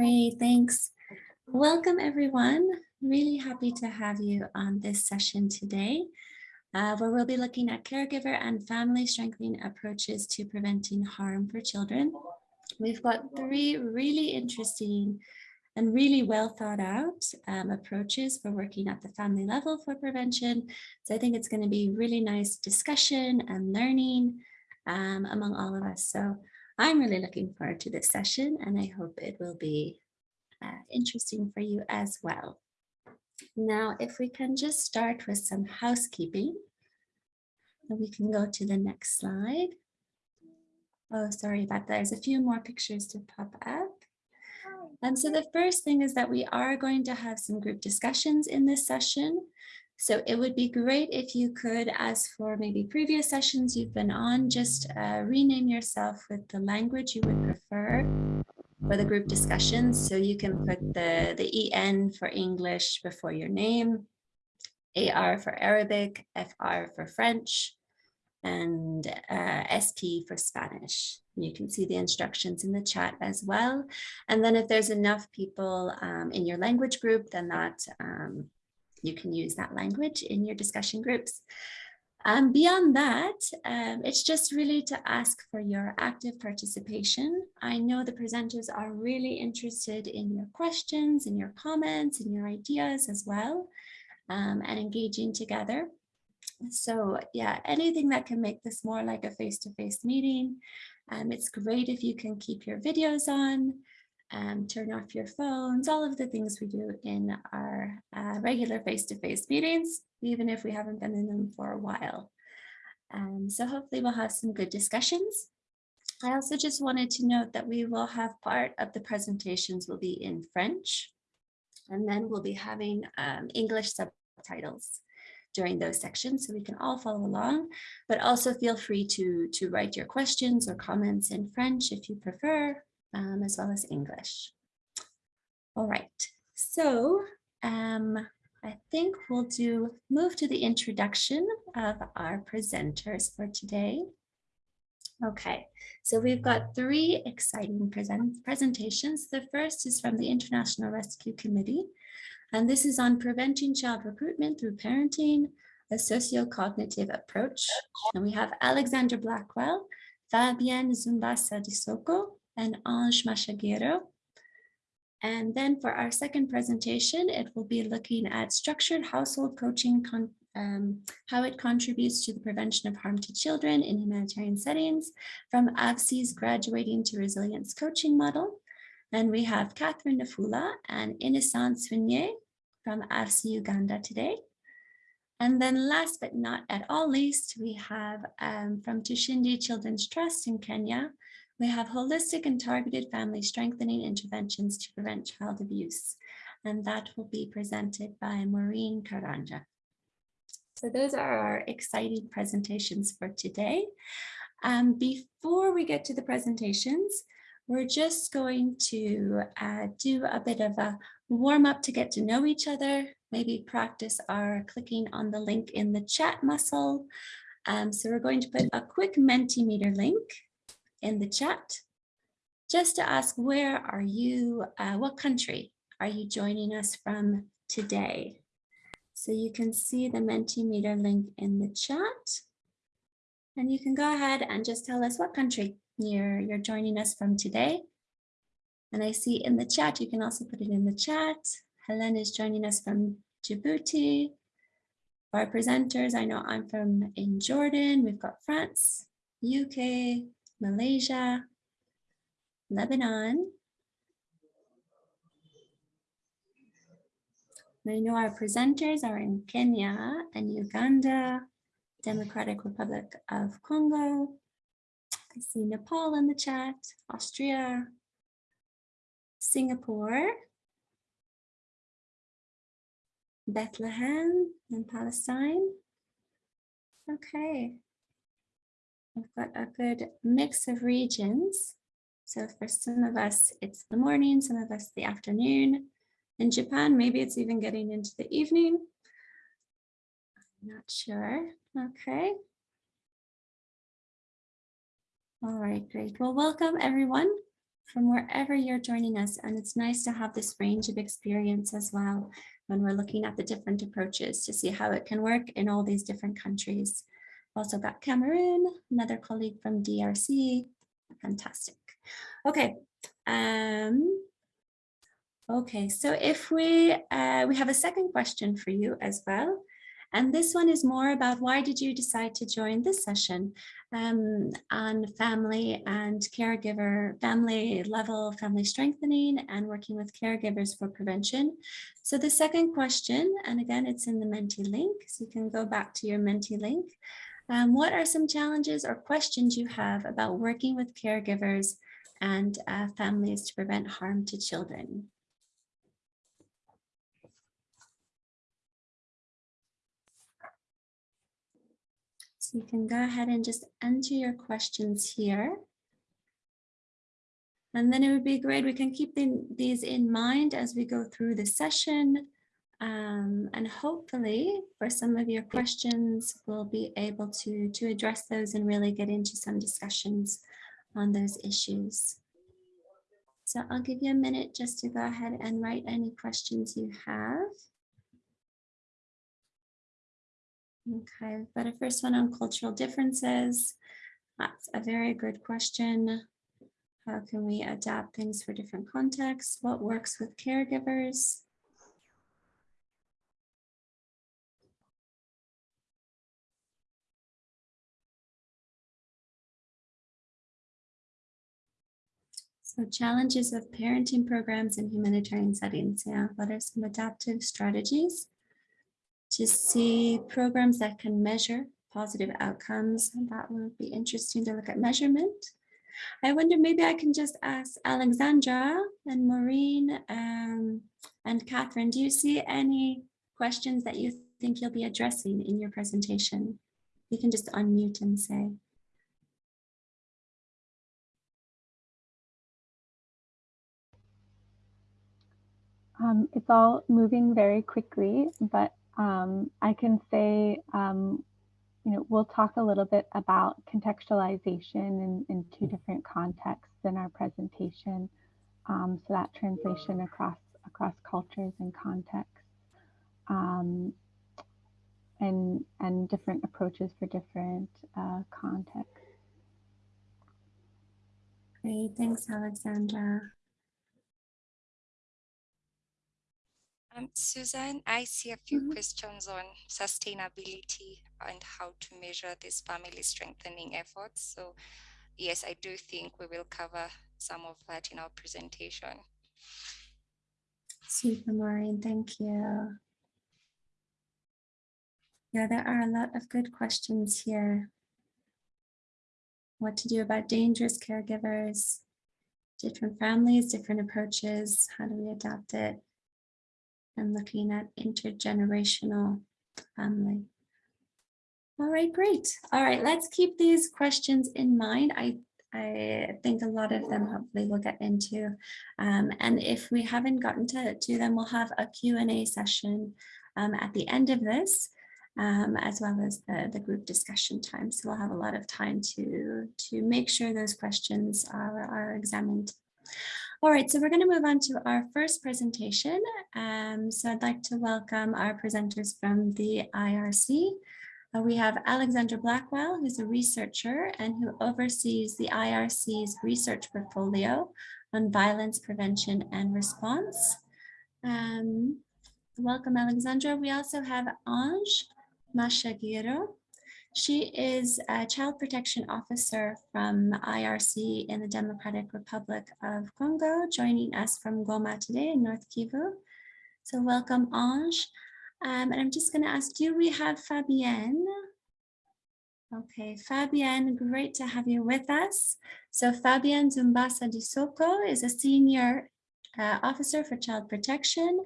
Great, thanks. Welcome everyone. Really happy to have you on this session today, uh, where we'll be looking at caregiver and family strengthening approaches to preventing harm for children. We've got three really interesting and really well thought out um, approaches for working at the family level for prevention. So I think it's going to be really nice discussion and learning um, among all of us. So I'm really looking forward to this session and I hope it will be uh, interesting for you as well. Now, if we can just start with some housekeeping, and we can go to the next slide. Oh, sorry about that. There's a few more pictures to pop up. Um, so the first thing is that we are going to have some group discussions in this session. So it would be great if you could, as for maybe previous sessions you've been on, just uh, rename yourself with the language you would prefer for the group discussions. So you can put the, the EN for English before your name, AR for Arabic, FR for French, and uh, SP for Spanish. You can see the instructions in the chat as well. And then if there's enough people um, in your language group, then that um, you can use that language in your discussion groups. Um, beyond that, um, it's just really to ask for your active participation. I know the presenters are really interested in your questions and your comments and your ideas as well um, and engaging together. So yeah, anything that can make this more like a face-to-face -face meeting. Um, it's great if you can keep your videos on um, turn off your phones, all of the things we do in our uh, regular face-to-face -face meetings, even if we haven't been in them for a while. Um, so hopefully we'll have some good discussions. I also just wanted to note that we will have part of the presentations will be in French, and then we'll be having um, English subtitles during those sections so we can all follow along, but also feel free to, to write your questions or comments in French if you prefer, um, as well as English. All right, so um, I think we'll do move to the introduction of our presenters for today. Okay, so we've got three exciting present presentations. The first is from the International Rescue Committee, and this is on preventing child recruitment through parenting, a socio-cognitive approach. And we have Alexandra Blackwell, Fabienne Zumbasa Disoko, and Ange Machagero. And then for our second presentation, it will be looking at structured household coaching, um, how it contributes to the prevention of harm to children in humanitarian settings from AVSI's Graduating to Resilience Coaching Model. And we have Catherine Nafula and Innocent Swinye from AVSI Uganda today. And then last but not at all least, we have um, from Tushinde Children's Trust in Kenya, we have holistic and targeted family strengthening interventions to prevent child abuse. And that will be presented by Maureen Karanja. So those are our exciting presentations for today. Um, before we get to the presentations, we're just going to uh, do a bit of a warm up to get to know each other, maybe practice our clicking on the link in the chat muscle. Um, so we're going to put a quick Mentimeter link in the chat just to ask where are you, uh, what country are you joining us from today? So you can see the Mentimeter link in the chat. And you can go ahead and just tell us what country you're, you're joining us from today. And I see in the chat, you can also put it in the chat. Helen is joining us from Djibouti. Our presenters, I know I'm from in Jordan. We've got France, UK, Malaysia, Lebanon. I know our presenters are in Kenya and Uganda, Democratic Republic of Congo. I see Nepal in the chat, Austria, Singapore, Bethlehem in Palestine. Okay, We've got a good mix of regions. So for some of us, it's the morning, some of us the afternoon. In Japan, maybe it's even getting into the evening. I'm not sure. Okay. All right, great. Well, welcome everyone. from wherever you're joining us. And it's nice to have this range of experience as well when we're looking at the different approaches to see how it can work in all these different countries. Also got Cameroon, another colleague from DRC. Fantastic. Okay. Um, okay, so if we uh, we have a second question for you as well. And this one is more about why did you decide to join this session um, on family and caregiver, family level, family strengthening and working with caregivers for prevention. So the second question, and again, it's in the Menti link, so you can go back to your Menti link. Um, what are some challenges or questions you have about working with caregivers and uh, families to prevent harm to children? So you can go ahead and just enter your questions here. And then it would be great, we can keep the, these in mind as we go through the session. Um, and hopefully for some of your questions, we'll be able to, to address those and really get into some discussions on those issues. So I'll give you a minute just to go ahead and write any questions you have. Okay, but a first one on cultural differences. That's a very good question. How can we adapt things for different contexts? What works with caregivers? So challenges of parenting programs in humanitarian settings. Yeah, what are some adaptive strategies? to see programs that can measure positive outcomes. And that would be interesting to look at measurement. I wonder maybe I can just ask Alexandra and Maureen um, and Catherine, do you see any questions that you think you'll be addressing in your presentation? You can just unmute and say. Um, it's all moving very quickly, but um, I can say, um, you know, we'll talk a little bit about contextualization in, in two different contexts in our presentation. Um, so that translation across across cultures and contexts, um, and and different approaches for different uh, contexts. Great, thanks, Alexandra. Um, Susan, I see a few mm -hmm. questions on sustainability and how to measure these family strengthening efforts. So yes, I do think we will cover some of that in our presentation. Super, Maureen, thank you. Yeah, there are a lot of good questions here. What to do about dangerous caregivers, different families, different approaches, how do we adapt it? And looking at intergenerational family. All right, great. All right, let's keep these questions in mind. I, I think a lot of them hopefully we'll get into. Um, and if we haven't gotten to, to them, we'll have a Q&A session um, at the end of this, um, as well as the, the group discussion time. So we'll have a lot of time to, to make sure those questions are, are examined. All right, so we're going to move on to our first presentation. Um, so I'd like to welcome our presenters from the IRC. Uh, we have Alexandra Blackwell, who's a researcher and who oversees the IRC's research portfolio on violence prevention and response. Um, welcome, Alexandra. We also have Ange Mashaguiro, she is a child protection officer from IRC in the Democratic Republic of Congo, joining us from Goma today in North Kivu. So welcome, Ange. Um, and I'm just going to ask, do we have Fabienne? Okay, Fabienne, great to have you with us. So Fabienne Zumbasa Disoko is a senior uh, officer for child protection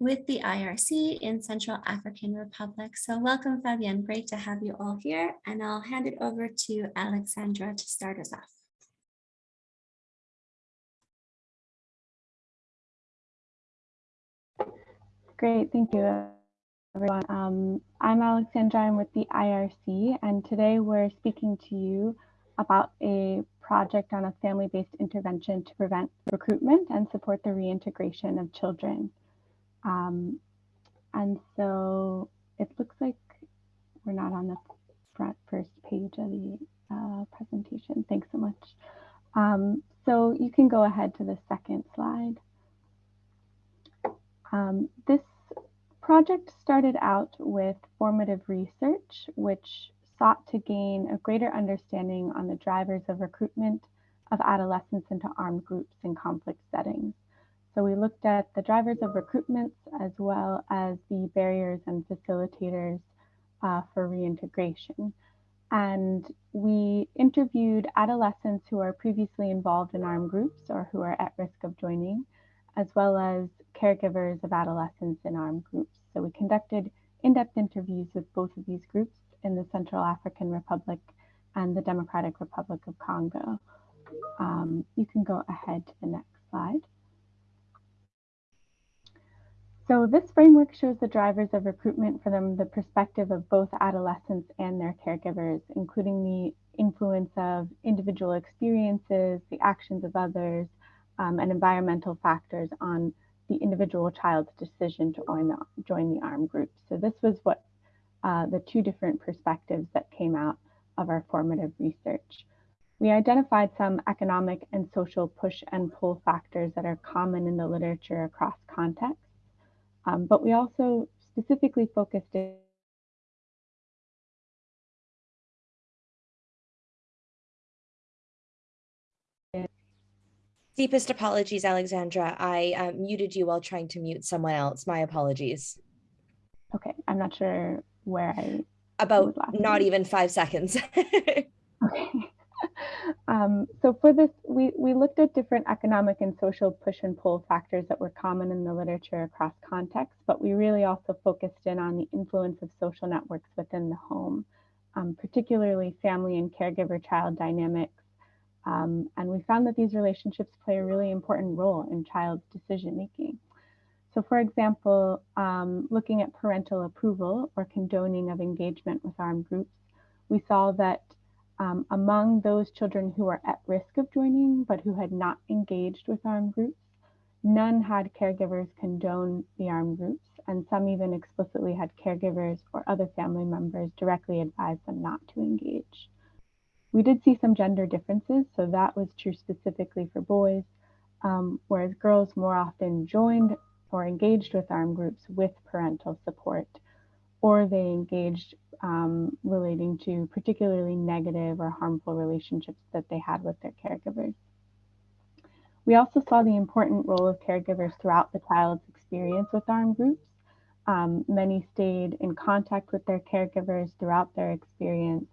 with the IRC in Central African Republic. So welcome, Fabienne. Great to have you all here. And I'll hand it over to Alexandra to start us off. Great, thank you, everyone. Um, I'm Alexandra, I'm with the IRC, and today we're speaking to you about a project on a family-based intervention to prevent recruitment and support the reintegration of children. Um, and so it looks like we're not on the front first page of the uh, presentation. Thanks so much. Um, so you can go ahead to the second slide. Um, this project started out with formative research, which sought to gain a greater understanding on the drivers of recruitment of adolescents into armed groups in conflict settings. So we looked at the drivers of recruitments as well as the barriers and facilitators uh, for reintegration. And we interviewed adolescents who are previously involved in armed groups or who are at risk of joining, as well as caregivers of adolescents in armed groups. So we conducted in-depth interviews with both of these groups in the Central African Republic and the Democratic Republic of Congo. Um, you can go ahead to the next slide. So this framework shows the drivers of recruitment from the perspective of both adolescents and their caregivers, including the influence of individual experiences, the actions of others, um, and environmental factors on the individual child's decision to join the, join the armed group. So this was what uh, the two different perspectives that came out of our formative research. We identified some economic and social push and pull factors that are common in the literature across contexts, um, but we also specifically focused in Deepest apologies, Alexandra. I uh, muted you while trying to mute someone else. My apologies. Okay, I'm not sure where I about not even five seconds. okay. Um, so for this, we, we looked at different economic and social push and pull factors that were common in the literature across contexts, but we really also focused in on the influence of social networks within the home, um, particularly family and caregiver child dynamics. Um, and we found that these relationships play a really important role in child's decision making. So for example, um, looking at parental approval or condoning of engagement with armed groups, we saw that um, among those children who are at risk of joining but who had not engaged with armed groups, none had caregivers condone the armed groups, and some even explicitly had caregivers or other family members directly advise them not to engage. We did see some gender differences, so that was true specifically for boys, um, whereas girls more often joined or engaged with armed groups with parental support, or they engaged um, relating to particularly negative or harmful relationships that they had with their caregivers. We also saw the important role of caregivers throughout the child's experience with armed groups. Um, many stayed in contact with their caregivers throughout their experience.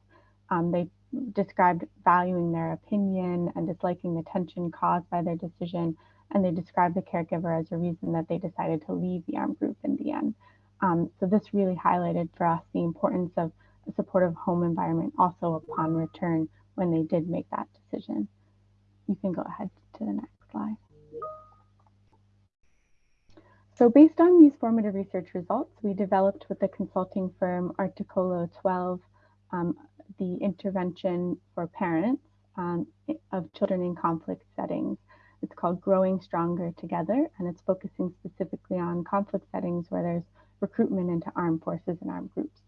Um, they described valuing their opinion and disliking the tension caused by their decision and they described the caregiver as a reason that they decided to leave the armed group in the end. Um, so this really highlighted for us the importance of a supportive home environment also upon return when they did make that decision. You can go ahead to the next slide. So based on these formative research results, we developed with the consulting firm Articolo 12 um, the intervention for parents um, of children in conflict settings. It's called Growing Stronger Together, and it's focusing specifically on conflict settings where there's recruitment into armed forces and armed groups.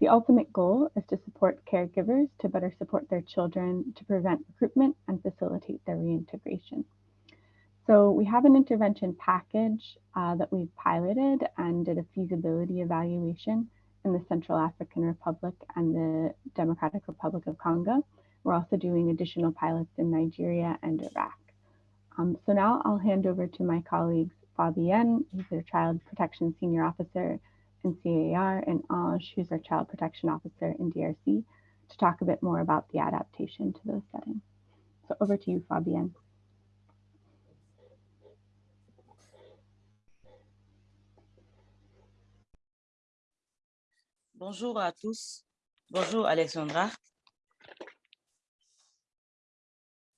The ultimate goal is to support caregivers to better support their children to prevent recruitment and facilitate their reintegration. So we have an intervention package uh, that we've piloted and did a feasibility evaluation in the Central African Republic and the Democratic Republic of Congo. We're also doing additional pilots in Nigeria and Iraq. Um, so now I'll hand over to my colleagues, Fabienne, who's our Child Protection Senior Officer in CAR, and Ange, who's our Child Protection Officer in DRC, to talk a bit more about the adaptation to those settings. So over to you, Fabienne. Bonjour à tous. Bonjour Alexandra.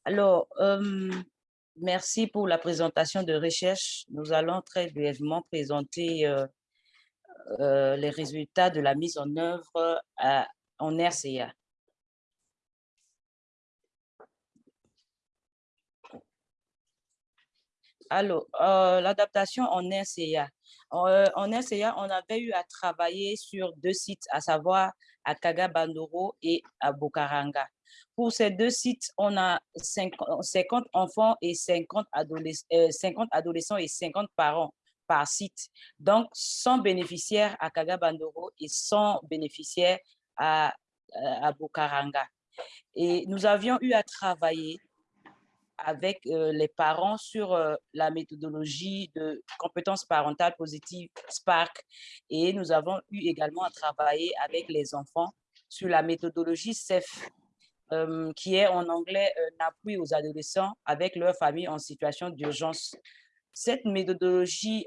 Alors, euh, Merci pour la présentation de recherche. Nous allons très brièvement présenter euh, euh, les résultats de la mise en œuvre euh, en RCA. Alors, l'adaptation en RCA. En RCA, on avait eu à travailler sur deux sites, à savoir à Kagabandoro et à Bukaranga. Pour ces deux sites, on a 50 enfants et 50, adolescents, 50 adolescents et 50 parents par site. Donc, 100 bénéficiaires à Kagabandoro et 100 bénéficiaires à, à Bukaranga. Et nous avions eu à travailler avec les parents sur la méthodologie de compétences parentales positives Spark et nous avons eu également à travailler avec les enfants sur la méthodologie CEF qui est en anglais un appui aux adolescents avec leur famille en situation d'urgence. Cette méthodologie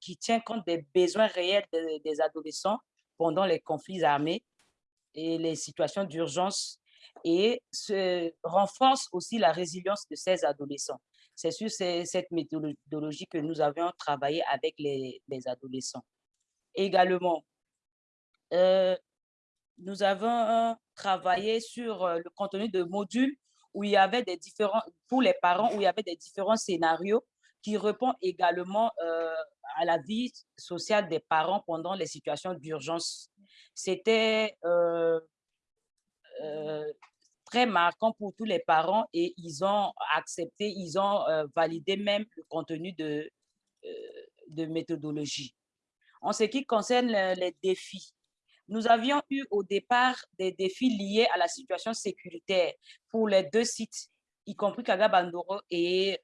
qui tient compte des besoins réels des adolescents pendant les conflits armés et les situations d'urgence et renforce aussi la résilience de ces adolescents. C'est sur cette méthodologie que nous avions travaillé avec les, adolescents. Également, euh, nous avons travaillé sur euh, le contenu de modules où il y avait des différents, pour les parents, où il y avait des différents scénarios qui répondent également euh, à la vie sociale des parents pendant les situations d'urgence. C'était euh, très marquant pour tous les parents et ils ont accepté, ils ont euh, validé même le contenu de, euh, de méthodologie. En ce qui concerne les défis, nous avions eu au départ des défis liés à la situation sécuritaire pour les deux sites, y compris Kagabandoro et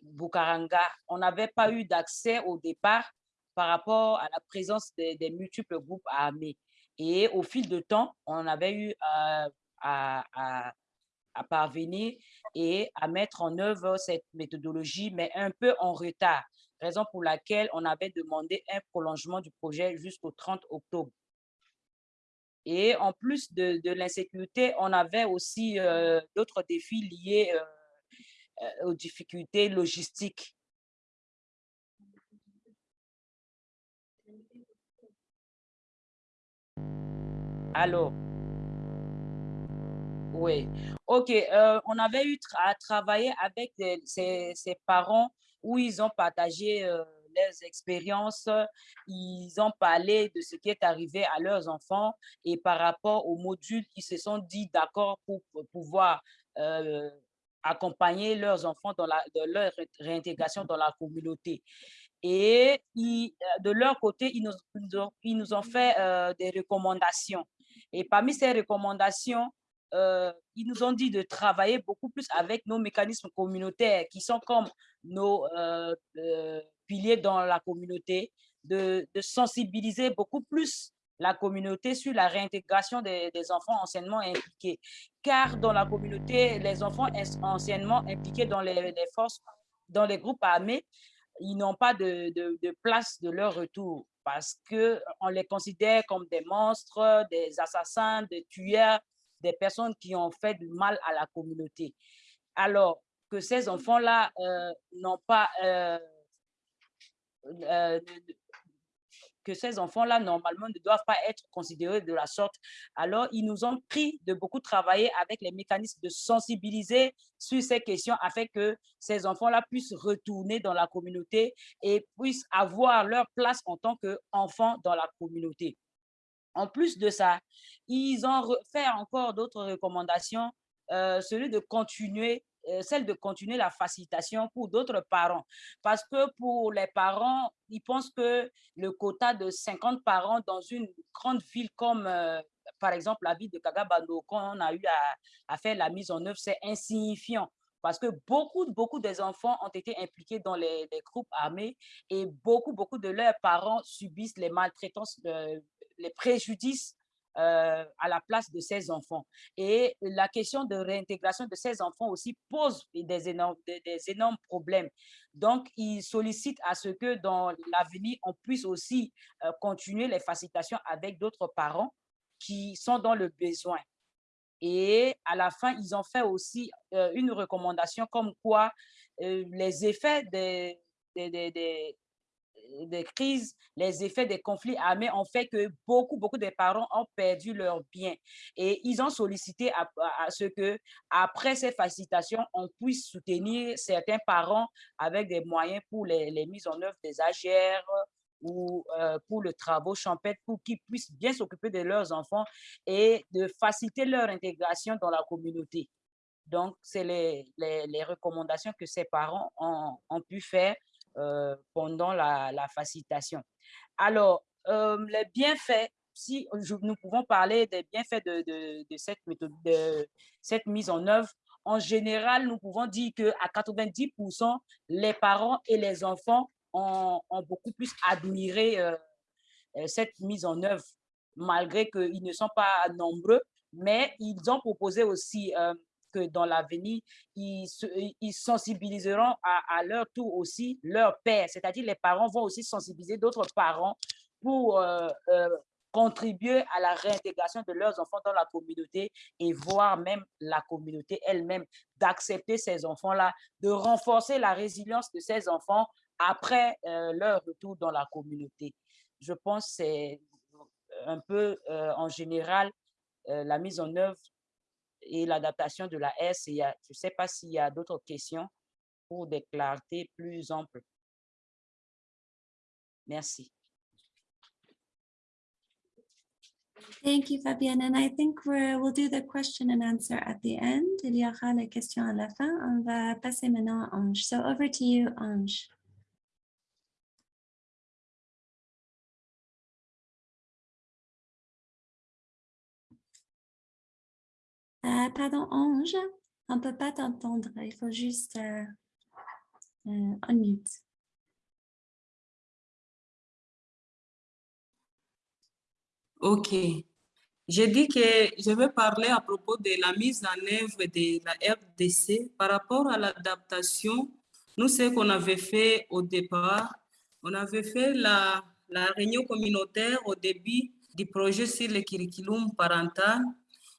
Bukaranga. On n'avait pas eu d'accès au départ par rapport à la présence des multiples groupes armés. Et au fil de temps, on avait eu à, à, parvenir et à mettre en œuvre cette méthodologie, mais un peu en retard, raison pour laquelle on avait demandé un prolongement du projet jusqu'au 30 octobre. Et en plus de, l'insécurité, on avait aussi euh, d'autres défis liés euh, euh, aux difficultés logistiques Alors, oui. OK. Euh, on avait eu à travailler avec ces, parents où ils ont partagé euh, leurs expériences, ils ont parlé de ce qui est arrivé à leurs enfants et par rapport au module, ils se sont dit d'accord pour, pouvoir euh, accompagner leurs enfants dans, leur réintégration dans la communauté. Et de leur côté, ils nous ont fait des recommandations. Et parmi ces recommandations, euh, ils nous ont dit de travailler beaucoup plus avec nos mécanismes communautaires qui sont comme nos euh, euh, piliers dans la communauté, de, sensibiliser beaucoup plus la communauté sur la réintégration des, enfants anciennement impliqués. Car dans la communauté, les enfants anciennement impliqués dans les, forces, dans les groupes armés, ils n'ont pas de, de, place de leur retour parce qu'on les considère comme des monstres, des assassins, des tueurs, des personnes qui ont fait du mal à la communauté. Alors que ces enfants-là euh, n'ont pas... Euh, euh, que ces enfants-là, normalement, ne doivent pas être considérés de la sorte. Alors, ils nous ont pris de beaucoup travailler avec les mécanismes de sensibiliser sur ces questions afin que ces enfants-là puissent retourner dans la communauté et puissent avoir leur place en tant qu'enfants dans la communauté. En plus de ça, ils ont fait encore d'autres recommandations, euh, de continuer euh, celle de continuer la facilitation pour d'autres parents. Parce que pour les parents, ils pensent que le quota de 50 parents dans une grande ville comme, euh, par exemple, la ville de Kagabando, quand on a eu à, faire la mise en œuvre, c'est insignifiant parce que beaucoup, beaucoup des enfants ont été impliqués dans les, groupes armés et beaucoup, beaucoup de leurs parents subissent les maltraitances, les préjudices euh, à la place de ces enfants. Et la question de réintégration de ces enfants aussi pose des énormes, des, énormes problèmes. Donc, ils sollicitent à ce que dans l'avenir, on puisse aussi euh, continuer les facilitations avec d'autres parents qui sont dans le besoin. Et à la fin, ils ont fait aussi euh, une recommandation comme quoi les effets des, crises, les effets des conflits armés ont fait que beaucoup, beaucoup de parents ont perdu leurs biens. Et ils ont sollicité à, ce que, après ces facilitations, on puisse soutenir certains parents avec des moyens pour les, les mises en œuvre des AGR, ou euh, pour le travaux champêtre pour qu'ils puissent bien s'occuper de leurs enfants et de faciliter leur intégration dans la communauté. Donc, c'est les, les, recommandations que ces parents ont, ont pu faire euh, pendant la, facilitation. Alors, euh, les bienfaits, si nous pouvons parler des bienfaits de, cette mise en œuvre, en général, nous pouvons dire qu'à 90%, les parents et les enfants ont, beaucoup plus admiré euh, cette mise en œuvre, malgré qu'ils ne sont pas nombreux, mais ils ont proposé aussi que dans l'avenir, ils, ils, sensibiliseront à, leur tour aussi leur père, c'est-à-dire les parents vont aussi sensibiliser d'autres parents pour contribuer à la réintégration de leurs enfants dans la communauté et voir même la communauté elle-même d'accepter ces enfants-là, de renforcer la résilience de ces enfants après euh, leur retour dans la communauté. Je pense que c'est un peu euh, en général euh, la mise en œuvre et l'adaptation de la S. je ne sais pas s'il y a d'autres questions pour des clartés plus amples. Merci. Thank you, Fabienne. And I think we'll do the question and answer at the end. Il y aura les questions à la fin. On va passer maintenant à Ange. So over to you, Ange. Pardon, Ange, on ne peut pas t'entendre. Il faut juste euh, euh, unmute. OK. J'ai dit que je vais parler à propos de la mise en œuvre de la RDC par rapport à l'adaptation. Nous, ce qu'on avait fait au départ, on avait fait la, la réunion communautaire au début du projet sur le curriculum parental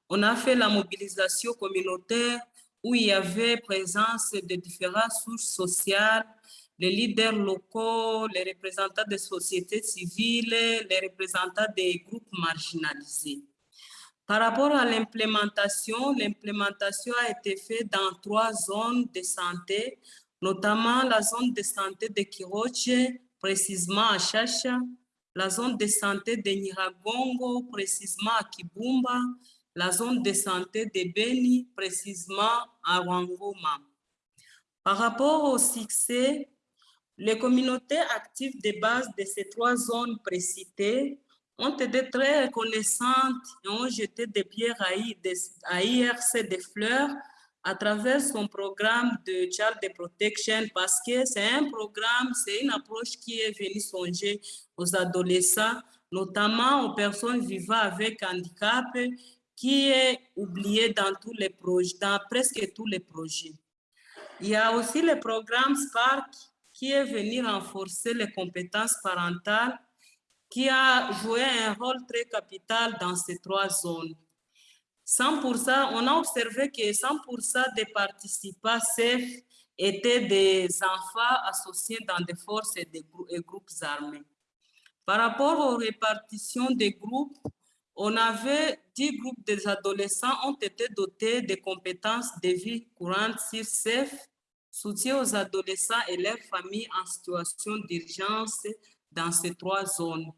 on a fait la mobilisation communautaire où il y avait présence de différentes sources sociales, les leaders locaux, les représentants des sociétés civiles, les représentants des groupes marginalisés. Par rapport à l'implémentation, l'implémentation a été faite dans trois zones de santé, notamment la zone de santé de Kiroche, précisément à Chacha, la zone de santé de Niragongo, précisément à Kibumba, la zone de santé de Beni, précisément à Wangoma. Par rapport au succès, les communautés actives de base de ces trois zones précitées ont été très reconnaissantes et ont jeté des pierres à IRC des fleurs à travers son programme de Child Protection parce que c'est un programme, c'est une approche qui est venue songer aux adolescents, notamment aux personnes vivant avec handicap qui est oublié dans tous les projets, dans presque tous les projets. Il y a aussi le programme Spark qui est venu renforcer les compétences parentales, qui a joué un rôle très capital dans ces trois zones. 100%, on a observé que 100% des participants CEF étaient des enfants associés dans des forces et des groupes armés. Par rapport aux répartitions des groupes, on avait 10 groupes des adolescents ont été dotés de compétences de vie courante sur CEF, soutien aux adolescents et leurs familles en situation d'urgence dans ces trois zones.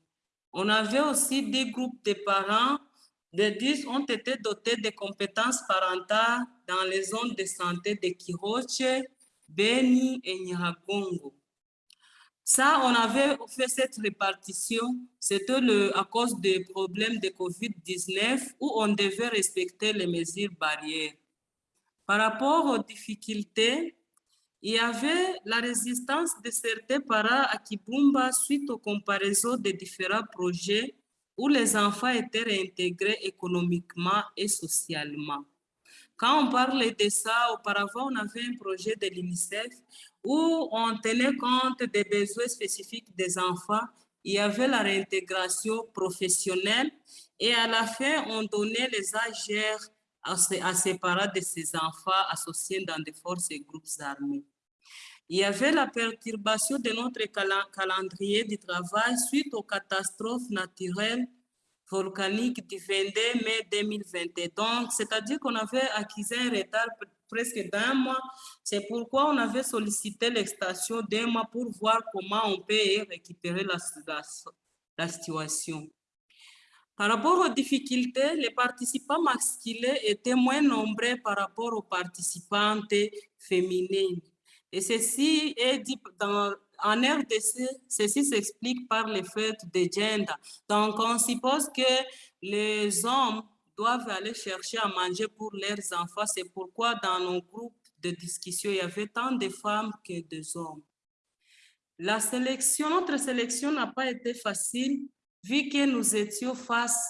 On avait aussi 10 groupes de parents, de 10 ont été dotés de compétences parentales dans les zones de santé de Kiroche, Beni et Nyiragongo. Ça, on avait fait cette répartition, c'était à cause des problèmes de COVID-19 où on devait respecter les mesures barrières. Par rapport aux difficultés, il y avait la résistance de certains parents à Kibumba suite aux comparaisons de différents projets où les enfants étaient réintégrés économiquement et socialement. Quand on parlait de ça, auparavant, on avait un projet de l'UNICEF où on tenait compte des besoins spécifiques des enfants. Il y avait la réintégration professionnelle et à la fin, on donnait les AGR à, ces parents de ces enfants associés dans des forces et groupes armés. Il y avait la perturbation de notre calendrier du travail suite aux catastrophes naturelles volcaniques du 22 mai 2022. Donc, c'est-à-dire qu'on avait acquis un retard presque d'un mois. C'est pourquoi on avait sollicité l'extension d'un mois pour voir comment on peut récupérer la, la, situation. Par rapport aux difficultés, les participants masculins étaient moins nombreux par rapport aux participantes féminines. Et ceci est en RDC, ceci s'explique par le fait de gender. Donc, on suppose que les hommes doivent aller chercher à manger pour leurs enfants. C'est pourquoi dans nos groupes de discussion, il y avait tant de femmes que de hommes. La sélection, notre sélection n'a pas été facile vu que nous étions face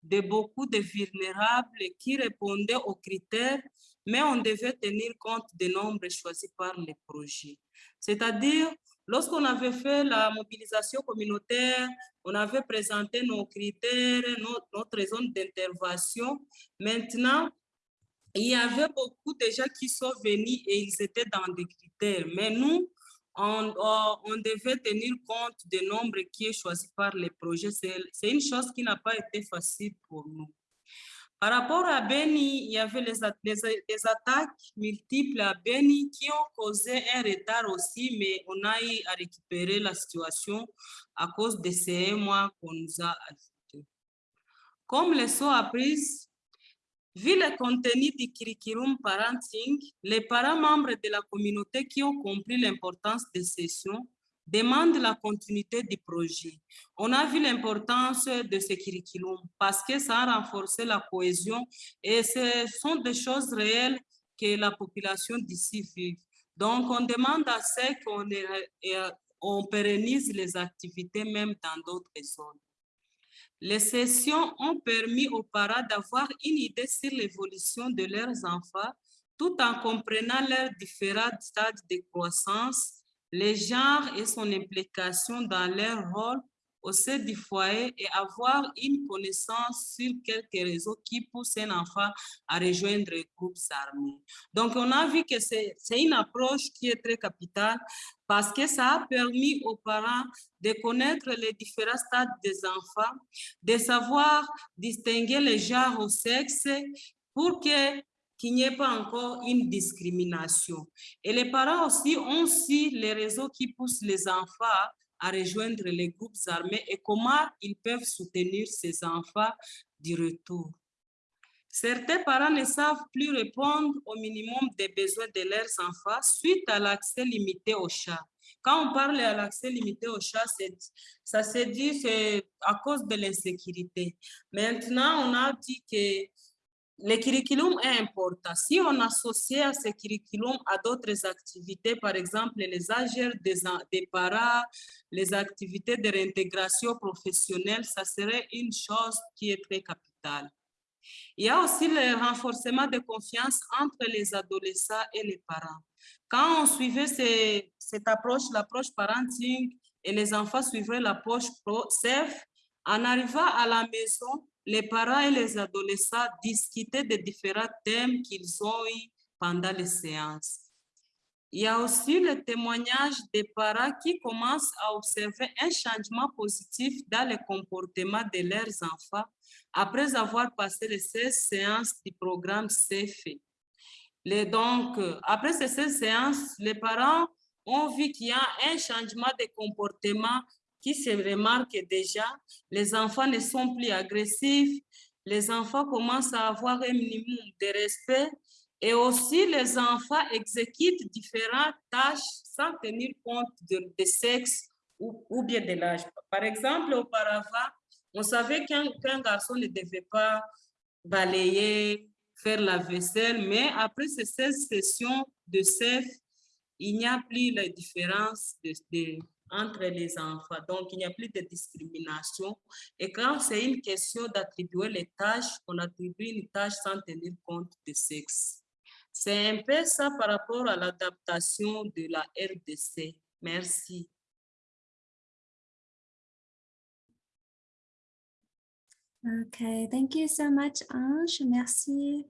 de beaucoup de vulnérables qui répondaient aux critères, mais on devait tenir compte des nombres choisis par les projets. C'est-à-dire, lorsqu'on avait fait la mobilisation communautaire, on avait présenté nos critères, notre, zone d'intervention. Maintenant, il y avait beaucoup de gens qui sont venus et ils étaient dans des critères. Mais nous, on, devait tenir compte du nombre qui est choisi par les projets. C'est une chose qui n'a pas été facile pour nous. Par rapport à Beni, il y avait les, les les attaques multiples à Beni qui ont causé un retard aussi, mais on a eu à récupérer la situation à cause de ces mois qu'on nous a ajoutés. Comme leçon apprise, Vu le contenu du curriculum parenting, les parents membres de la communauté qui ont compris l'importance des sessions demandent la continuité du projet. On a vu l'importance de ce curriculum parce que ça a renforcé la cohésion et ce sont des choses réelles que la population d'ici vit. Donc, on demande à ce qu'on euh, pérennise les activités même dans d'autres zones. Les sessions ont permis aux parents d'avoir une idée sur l'évolution de leurs enfants tout en comprenant leurs différents stades de croissance, les genres et son implication dans leur rôle au sein du foyer et avoir une connaissance sur quelques réseaux qui poussent un enfant à rejoindre les groupes armés. Donc, on a vu que c'est une approche qui est très capitale parce que ça a permis aux parents de connaître les différents stades des enfants, de savoir distinguer les genres au sexe pour que qu'il n'y ait pas encore une discrimination. Et les parents aussi ont aussi les réseaux qui poussent les enfants à rejoindre les groupes armés et comment ils peuvent soutenir ces enfants du retour. Certains parents ne savent plus répondre au minimum des besoins de leurs enfants suite à l'accès limité au chat. Quand on parle à l'accès limité au chat, ça se dit à cause de l'insécurité. Maintenant, on a dit que le curriculum est important. Si on associe à ce curriculum à d'autres activités, par exemple les AGR des, des parents, les activités de réintégration professionnelle, ça serait une chose qui est très capitale. Il y a aussi le renforcement de confiance entre les adolescents et les parents. Quand on suivait cette approche, l'approche parenting, et les enfants suivaient l'approche pro safe, en arrivant à la maison, les parents et les adolescents discutaient de différents thèmes qu'ils ont eu pendant les séances. Il y a aussi le témoignage des parents qui commencent à observer un changement positif dans le comportement de leurs enfants après avoir passé les 16 séances du programme CFE. Les, donc, après ces 16 séances, les parents ont vu qu'il y a un changement de comportement qui se remarque déjà. Les enfants ne sont plus agressifs, les enfants commencent à avoir un minimum de respect et aussi les enfants exécutent différentes tâches sans tenir compte de, de sexe ou, bien de l'âge. Par exemple, auparavant, on savait qu'un qu'un garçon ne devait pas balayer, faire la vaisselle, mais après ces 16 sessions de CEF, il n'y a plus la différence de, de- entre les enfants. Donc, il n'y a plus de discrimination. Et quand c'est une question d'attribuer les tâches, on attribue une tâche sans tenir compte de sexe. C'est un peu ça par rapport à l'adaptation de la RDC. Merci. Okay, thank you so much, Ange. Merci.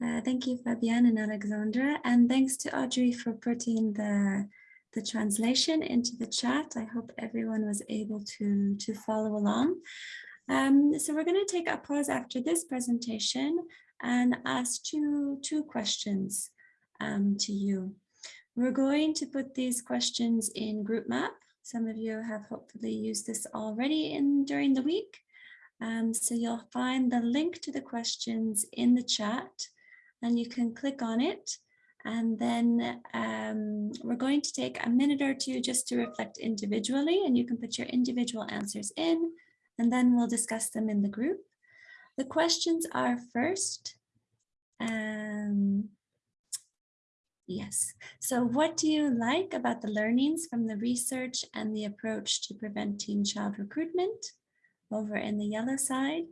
Uh, thank you, Fabienne and Alexandra. And thanks to Audrey for putting the the translation into the chat. I hope everyone was able to, to follow along. Um, so we're going to take a pause after this presentation and ask two, two questions um, to you. We're going to put these questions in group map. Some of you have hopefully used this already in during the week. Um, so you'll find the link to the questions in the chat and you can click on it. And then um, we're going to take a minute or two just to reflect individually and you can put your individual answers in and then we'll discuss them in the group. The questions are first, um, Yes. So what do you like about the learnings from the research and the approach to preventing child recruitment over in the yellow side?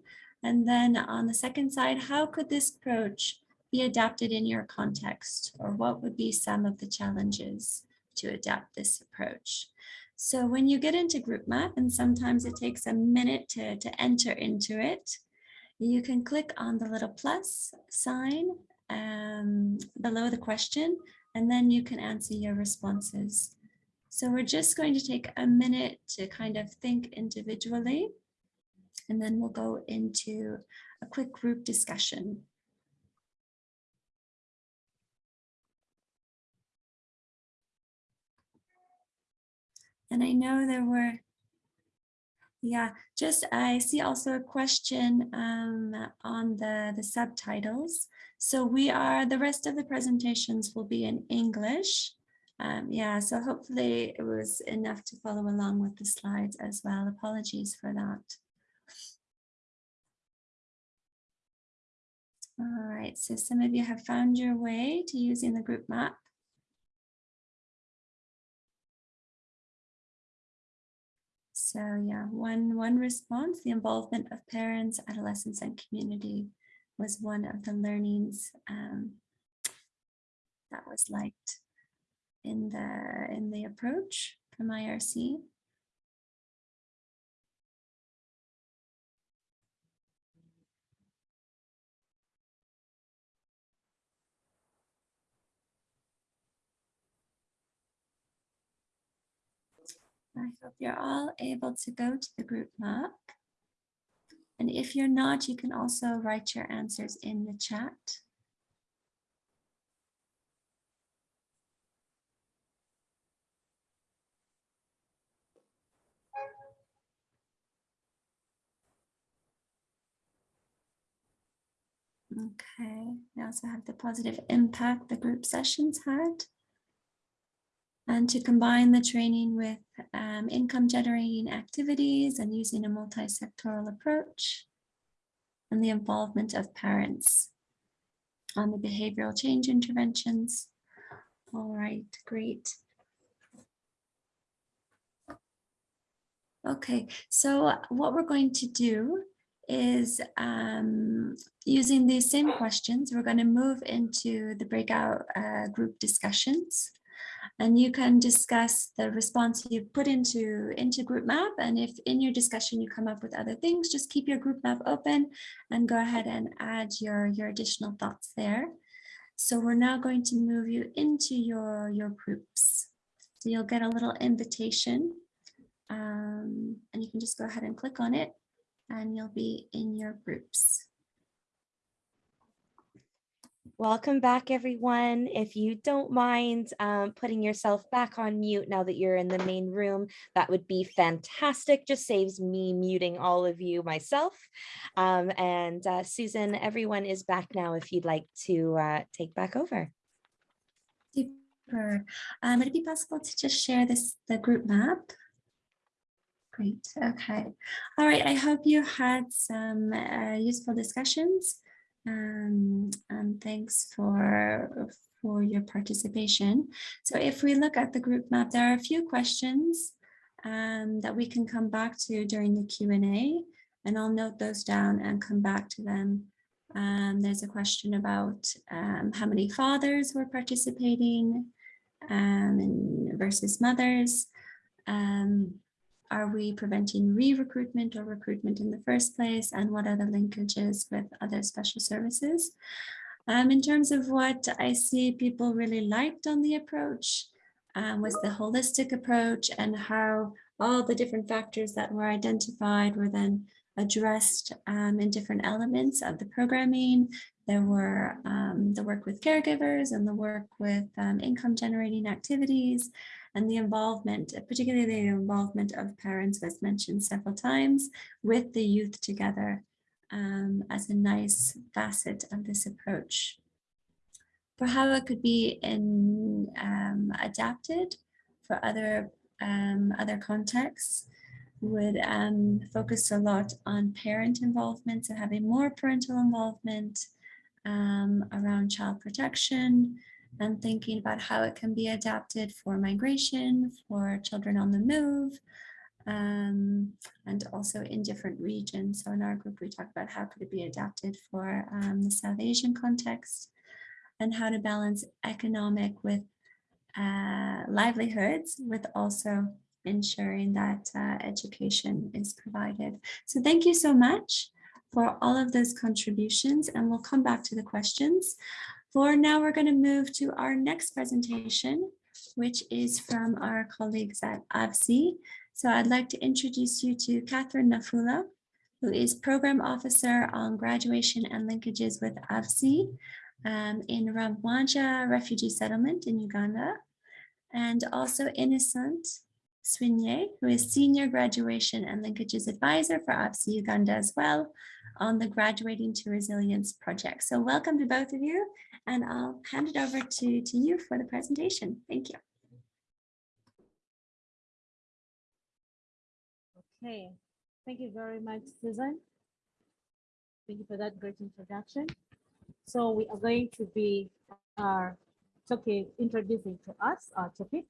And then on the second side, how could this approach be adapted in your context? Or what would be some of the challenges to adapt this approach? So when you get into GroupMap, and sometimes it takes a minute to, to enter into it, you can click on the little plus sign um, below the question, and then you can answer your responses. So we're just going to take a minute to kind of think individually, and then we'll go into a quick group discussion. And I know there were yeah, just I see also a question um, on the, the subtitles. So we are, the rest of the presentations will be in English. Um, yeah, so hopefully it was enough to follow along with the slides as well. Apologies for that. All right, so some of you have found your way to using the group map. So yeah, one, one response, the involvement of parents, adolescents, and community was one of the learnings um, that was liked in the, in the approach from IRC. I hope you're all able to go to the group map. And if you're not, you can also write your answers in the chat. Okay, we also have the positive impact the group sessions had and to combine the training with um, income generating activities and using a multi-sectoral approach and the involvement of parents on the behavioral change interventions. All right, great. Okay, so what we're going to do is um, using these same questions, we're going to move into the breakout uh, group discussions and you can discuss the response you put into into group map. And if in your discussion you come up with other things just keep your group map open and go ahead and add your your additional thoughts there. So we're now going to move you into your your groups. So you'll get a little invitation um, and you can just go ahead and click on it and you'll be in your groups Welcome back, everyone. If you don't mind um, putting yourself back on mute now that you're in the main room, that would be fantastic. Just saves me muting all of you myself. Um, and uh, Susan, everyone is back now if you'd like to uh, take back over. Super. Um, would it be possible to just share this the group map? Great. Okay. All right. I hope you had some uh, useful discussions. Um, and thanks for, for your participation. So if we look at the group map, there are a few questions um, that we can come back to during the Q&A and I'll note those down and come back to them. Um, there's a question about um, how many fathers were participating um, versus mothers. Um, are we preventing re-recruitment or recruitment in the first place? And what are the linkages with other special services? Um, in terms of what I see people really liked on the approach, um, was the holistic approach and how all the different factors that were identified were then addressed um, in different elements of the programming. There were um, the work with caregivers and the work with um, income generating activities and the involvement, particularly the involvement of parents was mentioned several times with the youth together um, as a nice facet of this approach. For how it could be in, um, adapted for other, um, other contexts, would um, focus a lot on parent involvement, so having more parental involvement um, around child protection and thinking about how it can be adapted for migration, for children on the move, um, and also in different regions. So in our group, we talk about how could it be adapted for um, the South Asian context and how to balance economic with uh, livelihoods with also ensuring that uh, education is provided. So thank you so much for all of those contributions and we'll come back to the questions. For now, we're going to move to our next presentation, which is from our colleagues at AVSI. So I'd like to introduce you to Catherine Nafula, who is Program Officer on Graduation and Linkages with AVSI um, in Rwamwanja Refugee Settlement in Uganda, and also Innocent Swinye, who is Senior Graduation and Linkages Advisor for AVSI Uganda as well on the Graduating to Resilience project. So welcome to both of you, and I'll hand it over to, to you for the presentation. Thank you. Okay, thank you very much, Susan. Thank you for that great introduction. So we are going to be uh, talking, introducing to us our topic,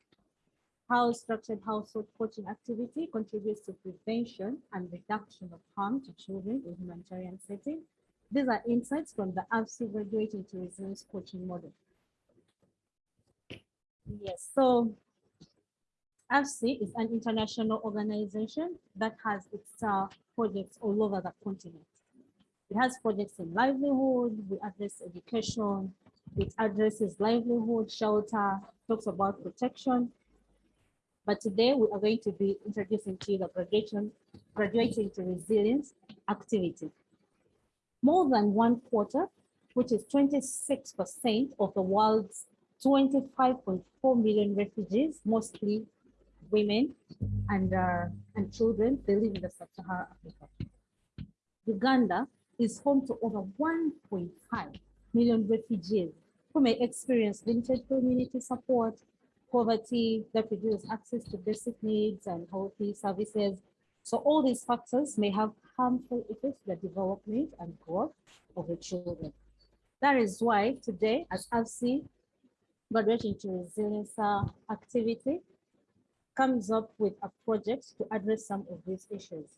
how structured household coaching activity contributes to prevention and reduction of harm to children in humanitarian setting. These are insights from the AVSI Graduating to Resilience Coaching Model. Yes, so AVSI is an international organization that has its uh, projects all over the continent. It has projects in livelihood, we address education, it addresses livelihood, shelter, talks about protection, but today we are going to be introducing to you the graduation, graduating to resilience activity. More than one quarter, which is 26% of the world's 25.4 million refugees, mostly women and, uh, and children, they live in the sub-Saharan Africa. Uganda is home to over 1.5 million refugees who may experience limited community support, poverty, that reduces access to basic needs and healthy services. So all these factors may have harmful effects to the development and growth of the children. That is why today, as AVSI, graduating to resilience activity, comes up with a project to address some of these issues.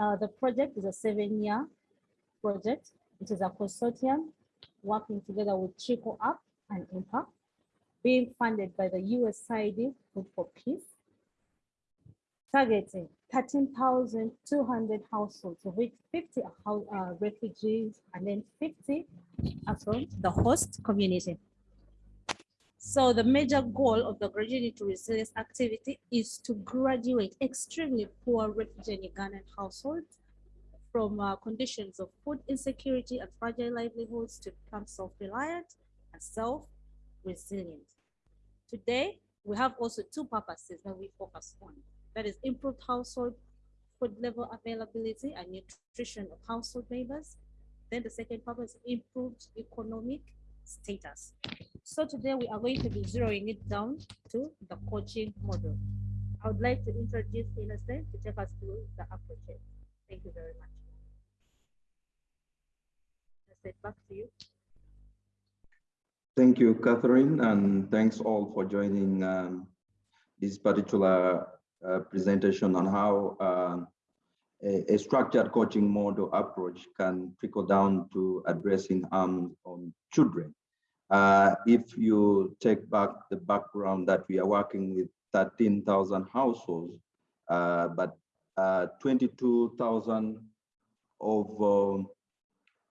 Uh, the project is a seven-year project. It is a consortium working together with Trickle Up and Impact being funded by the USAID Food for Peace, targeting 13,200 households, of which 50 are uh, refugees and then 50 are from the host community. So the major goal of the Graduating to Resilience activity is to graduate extremely poor refugee and Ugandan households from uh, conditions of food insecurity and fragile livelihoods to become self-reliant and self resilient. Today, we have also two purposes that we focus on. That is improved household food level availability and nutrition of household members. Then the second purpose, improved economic status. So today we are going to be zeroing it down to the coaching model. I would like to introduce Innocent to take us through the approaches. Thank you very much. Innocent, back to you. Thank you, Catherine, and thanks all for joining um, this particular uh, presentation on how uh, a, a, structured coaching model approach can trickle down to addressing harm on children. Uh, if you take back the background that we are working with 13,000 households, uh, but uh, 22,000 of,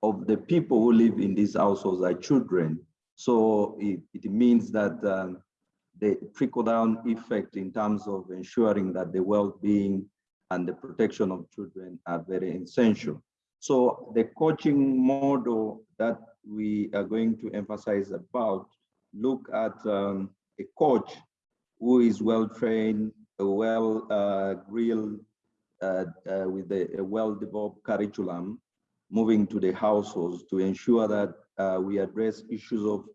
of the people who live in these households are children. So it, it means that um, the trickle-down effect in terms of ensuring that the well-being and the protection of children are very essential. So the coaching model that we are going to emphasize about look at um, a coach who is well trained, well uh, grilled, uh, uh, with a, a well-developed curriculum, moving to the households to ensure that uh, we address issues of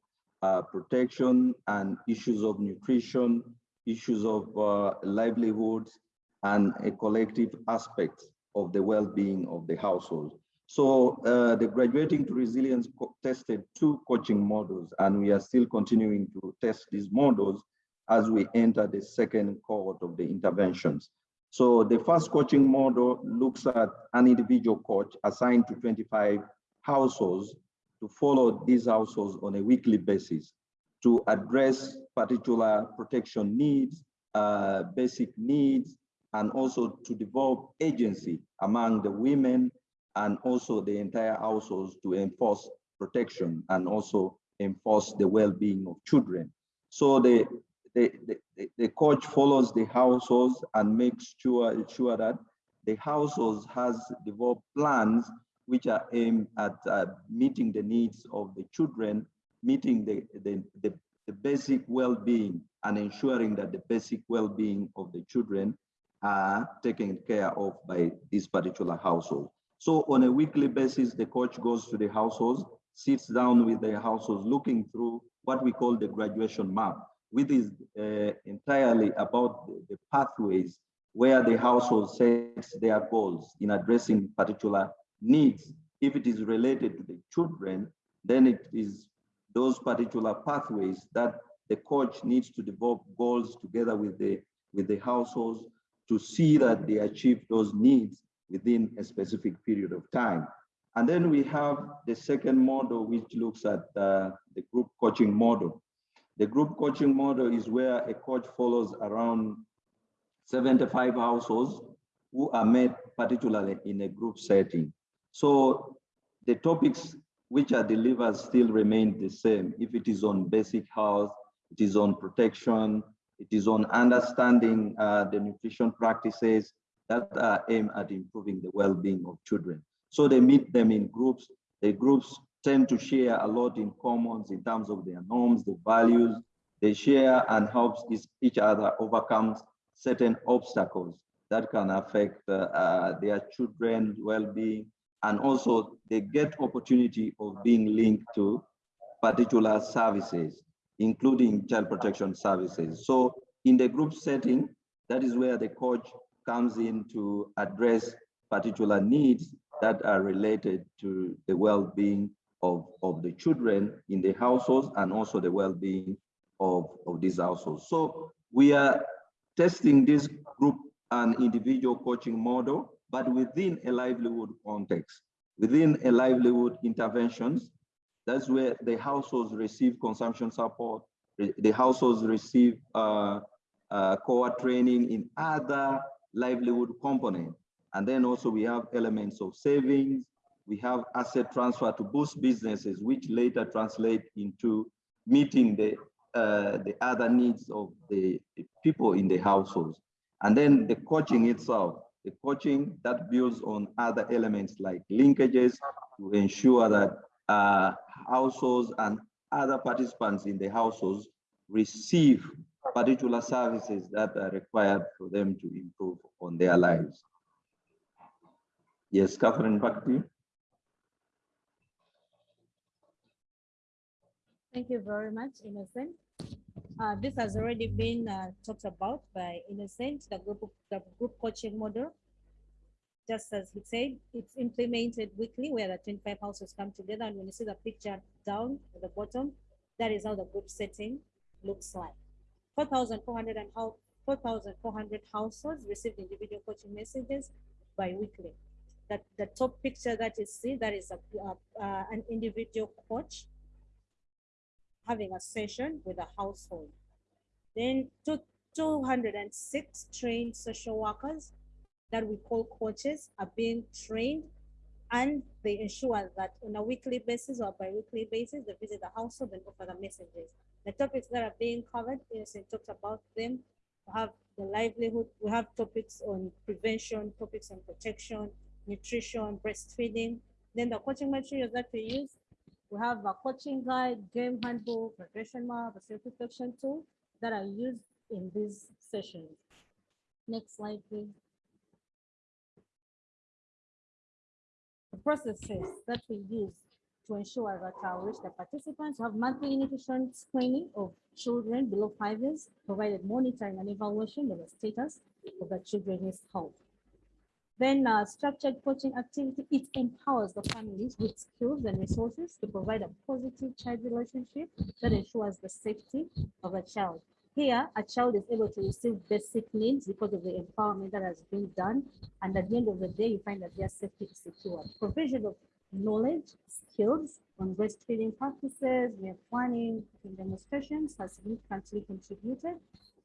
uh, protection and issues of nutrition, issues of uh, livelihoods, and a collective aspect of the well-being of the household. So uh, the Graduating to Resilience tested two coaching models, and we are still continuing to test these models as we enter the second cohort of the interventions. So the first coaching model looks at an individual coach assigned to 25 households to follow these households on a weekly basis to address particular protection needs, uh, basic needs, and also to develop agency among the women and also the entire households to enforce protection and also enforce the well-being of children. So the, the, the, the coach follows the households and makes sure, sure that the households has developed plans which are aimed at uh, meeting the needs of the children, meeting the, the, the, the basic well-being and ensuring that the basic well-being of the children are taken care of by this particular household. So on a weekly basis, the coach goes to the households, sits down with the households, looking through what we call the graduation map, which is uh, entirely about the, the pathways where the household sets their goals in addressing particular needs. If it is related to the children, then it is those particular pathways that the coach needs to develop goals together with the with the households to see that they achieve those needs within a specific period of time. And then we have the second model, which looks at uh, the group coaching model. The group coaching model is where a coach follows around 75 households who are met particularly in a group setting. So the topics which are delivered still remain the same. If it is on basic health, it is on protection, it is on understanding uh, the nutrition practices that are aimed at improving the well-being of children. So they meet them in groups. The groups tend to share a lot in commons in terms of their norms, the values. They share and help each other overcome certain obstacles that can affect uh, uh, their children's well-being. And also they get opportunity of being linked to particular services including child protection services. So in the group setting, that is where the coach comes in to address particular needs that are related to the well-being of, of the children in the households and also the well-being of, of these households. So we are testing this group and individual coaching model, but within a livelihood context, within a livelihood interventions that's where the households receive consumption support. The households receive uh, uh, core training in other livelihood components. And then also we have elements of savings. We have asset transfer to boost businesses, which later translate into meeting the, uh, the other needs of the people in the households. And then the coaching itself, the coaching that builds on other elements like linkages to ensure that uh, households and other participants in the households receive particular services that are required for them to improve on their lives. Yes, Catherine, back to you. Thank you very much, Innocent. Uh, this has already been uh, talked about by Innocent, the group, the group coaching model just as he said, it's implemented weekly where the 25 houses come together. And when you see the picture down at the bottom, that is how the group setting looks like. 4,400 and how 4,400 households received individual coaching messages bi-weekly. That the top picture that you see, that is a, uh, an individual coach having a session with a household. Then two, 206 trained social workers that we call coaches are being trained and they ensure that on a weekly basis or bi-weekly basis, they visit the household and offer the messages. The topics that are being covered, yes, I talked about them. We have the livelihood, we have topics on prevention, topics on protection, nutrition, breastfeeding. Then the coaching materials that we use, we have a coaching guide, game handbook, regression map, a self-reflection tool that are used in these sessions. Next slide, please. The processes that we use to ensure that our reach the participants have monthly nutrition screening of children below five years, provided monitoring and evaluation of the status of the children's health. Then uh, structured coaching activity, it empowers the families with skills and resources to provide a positive child relationship that ensures the safety of a child. Here, a child is able to receive basic needs because of the empowerment that has been done. And at the end of the day, you find that their safety is secure. Provision of knowledge, skills on breastfeeding practices, meal planning, and demonstrations has significantly contributed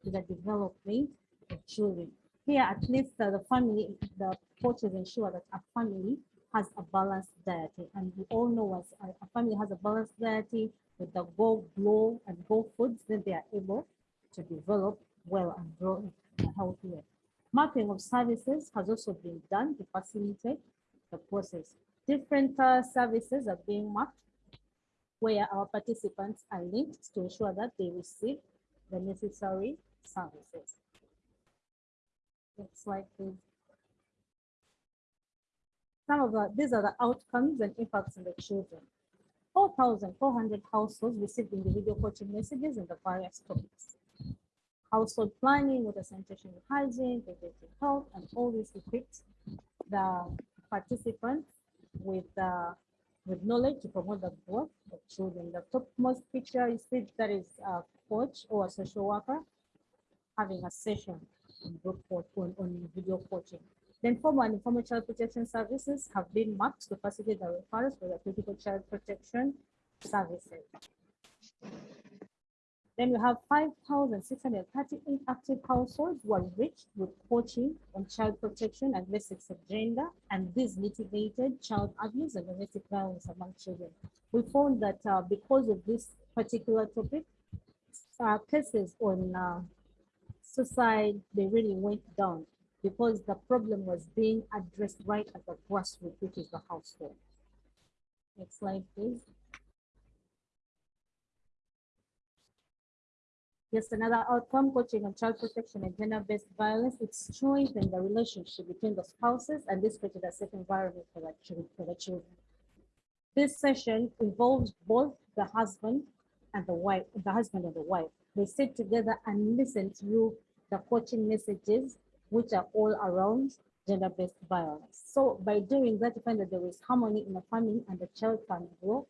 to the development of children. Here, at least uh, the family, the coaches ensure that a family has a balanced diet. And we all know as a, family has a balanced diet with the go, glow, and go foods, then they are able to develop well and grow a healthy. Mapping of services has also been done to facilitate the process. Different uh, services are being mapped where our participants are linked to ensure that they receive the necessary services. Next slide, please. Some of the, these are the outcomes and impacts on the children. 4,400 households received individual coaching messages in the various topics. Household planning, water sanitation and hygiene, preventive health, and all these equipped the participants with uh, with knowledge to promote the growth of children. The topmost picture is that is a coach or a social worker having a session coach on, on video coaching. Then formal and informal child protection services have been mapped to facilitate the referrals for the critical child protection services. Then we have 5,638 active households who are reached with coaching on child protection and basics of gender, and this mitigated child abuse and domestic violence among children. We found that uh, because of this particular topic, uh, cases on uh, suicide, they really went down because the problem was being addressed right at the grassroots, which is the household. Next slide, please. Just another outcome, coaching on child protection and gender-based violence, it strengthened the relationship between the spouses and this created a safe environment for the, children, for the children. This session involves both the husband and the wife, the husband and the wife. They sit together and listen to the coaching messages, which are all around gender-based violence. So by doing that, you find that there is harmony in the family and the child can grow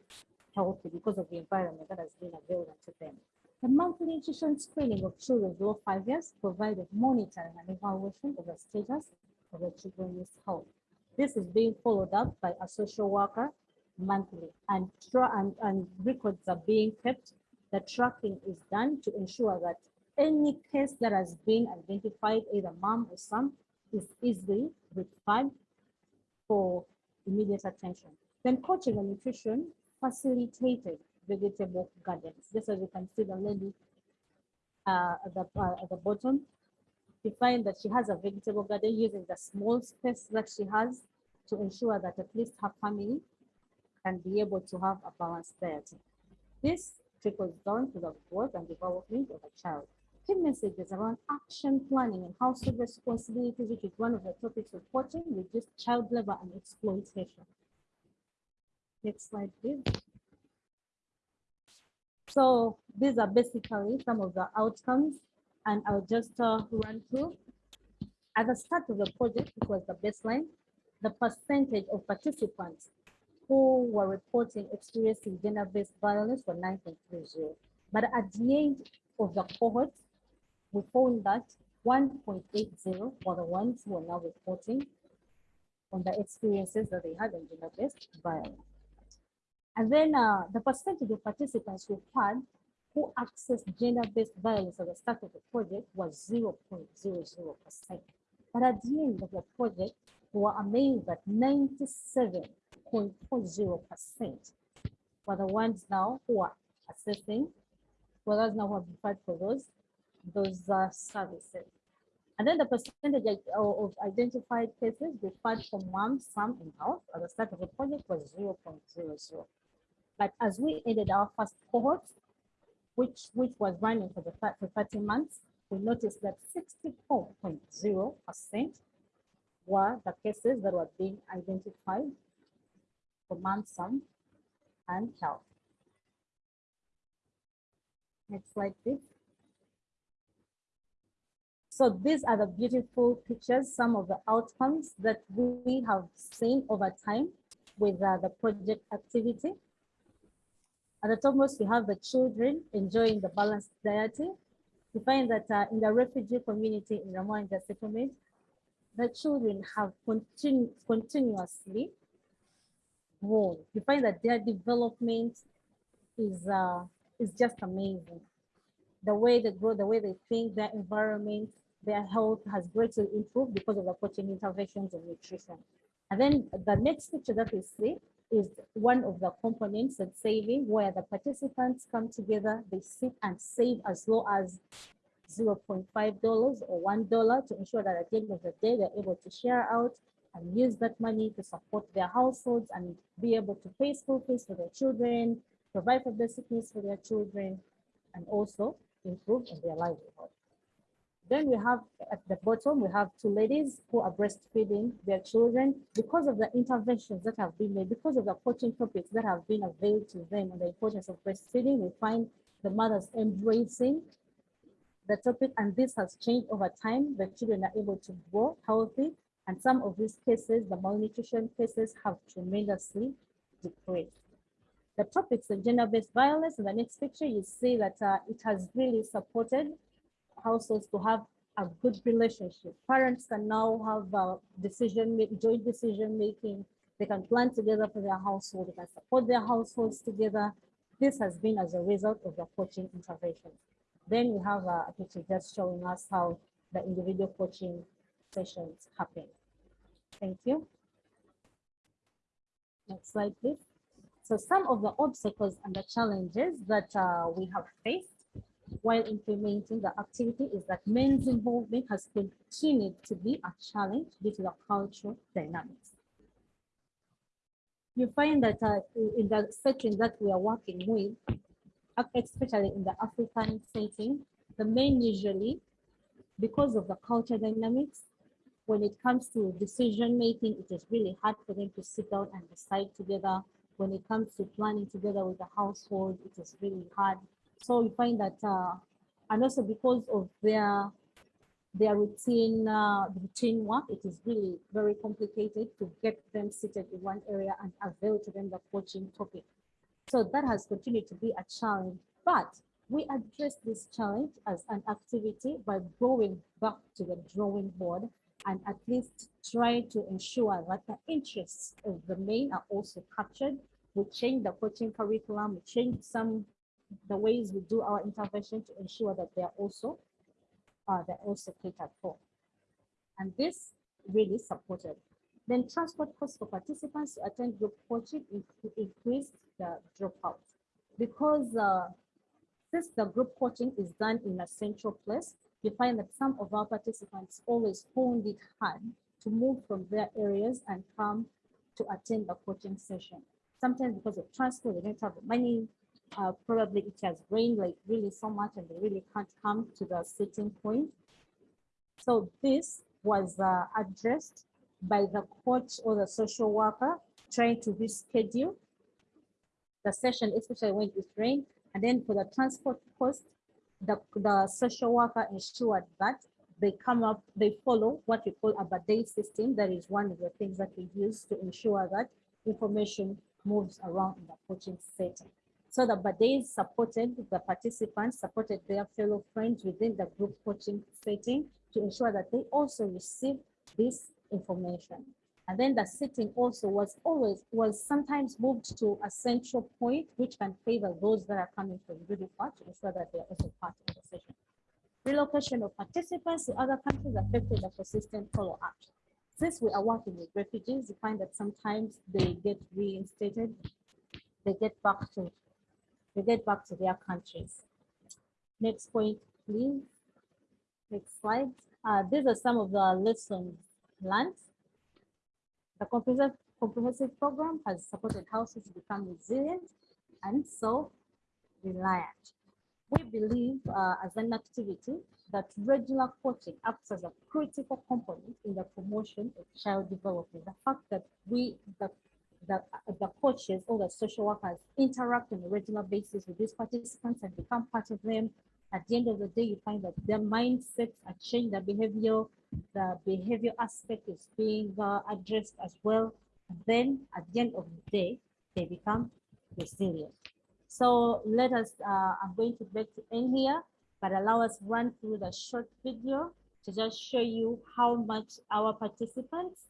healthy because of the environment that has been available to them. The monthly nutrition screening of children below five years provided monitoring and evaluation of the status of the children's health. This is being followed up by a social worker monthly and, and, and records are being kept. The tracking is done to ensure that any case that has been identified, either mom or son, is easily referred for immediate attention. Then coaching and nutrition facilitated vegetable gardens. Just as you can see the lady uh, at, the, uh, at the bottom, you find that she has a vegetable garden using the small space that she has to ensure that at least her family can be able to have a balanced diet. This trickles down to the growth and development of a child. Key messages around action planning and household responsibilities, which is one of the topics coaching, reduce child labor and exploitation. Next slide, please. So these are basically some of the outcomes and I'll just uh, run through. At the start of the project, it was the baseline, the percentage of participants who were reporting experiencing gender-based violence were 9.30. But at the end of the cohort, we found that 1.80 were the ones who are now reporting on the experiences that they had in gender-based violence. And then uh, the percentage of participants who had who accessed gender-based violence at the start of the project was 0.00%. But at the end of the project, we were amazed that 97.40% were the ones now who are assessing whereas now who have referred for those, those uh, services. And then the percentage of identified cases referred from one, some, and health at the start of the project was 0.00. But as we ended our first cohort, which, which was running for the for 30 months, we noticed that 64.0% were the cases that were being identified for some, and health. Next slide, please. So these are the beautiful pictures, some of the outcomes that we have seen over time with uh, the project activity. At the topmost, we have the children enjoying the balanced diet. We find that uh, in the refugee community in Rwamwanja settlement, the children have continu continuously grown. You find that their development is uh, is just amazing. The way they grow, the way they think, their environment, their health has greatly improved because of the coaching interventions and nutrition. And then the next picture that we see is one of the components that saving where the participants come together, they sit and save as low as $0.5 or $1 to ensure that at the end of the day, they're able to share out and use that money to support their households and be able to pay school fees for their children, provide for basic needs for their children, and also improve in their livelihood. Then we have at the bottom, we have two ladies who are breastfeeding their children because of the interventions that have been made, because of the coaching topics that have been availed to them and the importance of breastfeeding, we find the mothers embracing the topic and this has changed over time. The children are able to grow healthy and some of these cases, the malnutrition cases have tremendously decreased. The topics of gender-based violence in the next picture, you see that uh, it has really supported households to have a good relationship. Parents can now have uh, decision, joint decision making. They can plan together for their household. They can support their households together. This has been as a result of the coaching intervention. Then we have uh, a picture just showing us how the individual coaching sessions happen. Thank you. Next slide, please. So some of the obstacles and the challenges that uh, we have faced while implementing the activity is that men's involvement has continued to be a challenge due to the cultural dynamics. You find that uh, in the setting that we are working with, especially in the African setting, the men usually, because of the culture dynamics, when it comes to decision making, it is really hard for them to sit down and decide together. When it comes to planning together with the household, it is really hard. So you find that, uh, and also because of their their routine uh, routine work, it is really very complicated to get them seated in one area and avail to them the coaching topic. So that has continued to be a challenge, but we address this challenge as an activity by going back to the drawing board and at least try to ensure that the interests of the main are also captured. We change the coaching curriculum, we change some the ways we do our intervention to ensure that they're also uh, they're also catered for. And this really supported. Then transport costs for participants to attend group coaching in- increased the dropout. Because uh, since the group coaching is done in a central place, you find that some of our participants always found it hard to move from their areas and come to attend the coaching session. Sometimes because of transport, they don't have the money. Uh, probably it has rained like really so much and they really can't come to the sitting point. So this was uh, addressed by the coach or the social worker trying to reschedule the session, especially when it rained. And then for the transport cost, the, the social worker ensured that they come up, they follow what we call a buddy system. That is one of the things that we use to ensure that information moves around in the coaching setting. So the buddies supported the participants, supported their fellow friends within the group coaching setting to ensure that they also receive this information. And then the sitting also was always, was sometimes moved to a central point, which can favor those that are coming from far to ensure that they're also part of the session. Relocation of participants to other countries affected the persistent follow-up. Since we are working with refugees, you find that sometimes they get reinstated, they get back to, get back to their countries. Next point, please. Next slide. Uh, these are some of the lessons learned. The comprehensive, comprehensive program has supported houses to become resilient and self-reliant. We believe uh, as an activity that regular coaching acts as a critical component in the promotion of child development. The fact that we, the, the, the coaches or the social workers interact on a regular basis with these participants and become part of them, at the end of the day, you find that their mindsets are changed, the behavior, the behavior aspect is being uh, addressed as well. Then at the end of the day, they become resilient. So let us, uh, I'm going to beg to end here, but allow us run through the short video to just show you how much our participants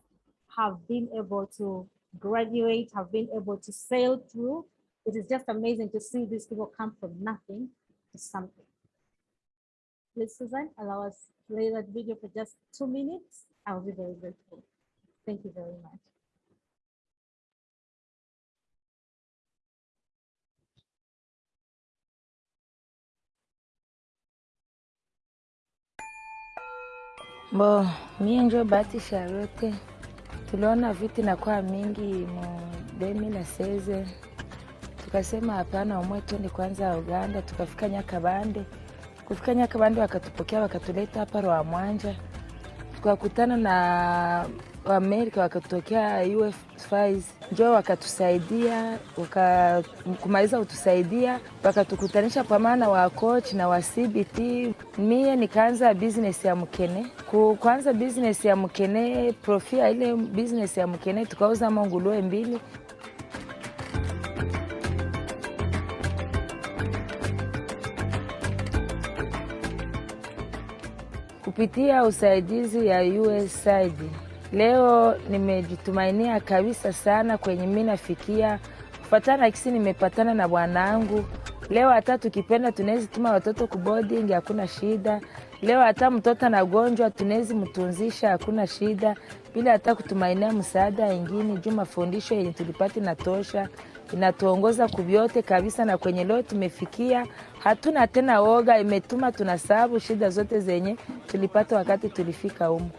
have been able to graduate, have been able to sail through. It is just amazing to see these people come from nothing to something. Please, Susan, allow us to play that video for just two minutes. I'll be very grateful. Thank you very much. Bo, mie njo Bahati Charlotte. Tuliona viti nakuwa mingi mu 2016 tukasema hapana, umwe kwanza Uganda. Tukafika Nyakabande, kufika Nyakabande wakatupokea wakatuleta hapa Rwamwanja, tukakutana na Waamerika wakatokea UFIs njo wakatusaidia waka, kumaliza kutusaidia wakatukutanisha pamana wa coach na wa CBT. Mie nikaanza business ya mkene kuanza business ya mkene profia ile business ya mkene tukauza mangulue mbili kupitia usaidizi ya USAID. Leo nimejitumainia kabisa sana kwenye mi nafikia kufatana kisi nimepatana na bwanangu. Leo hata tukipenda tunawezi tuma watoto ku boarding, hakuna shida. Leo hata mtoto anagonjwa tunawezi mtunzisha, hakuna shida, bila hata kutumainia msaada ingine. Juu mafundisho yenye tulipata inatosha, inatuongoza kuvyote kabisa, na kwenye leo tumefikia, hatuna tena woga, imetuma tunasabu shida zote zenye tulipata wakati tulifika humu.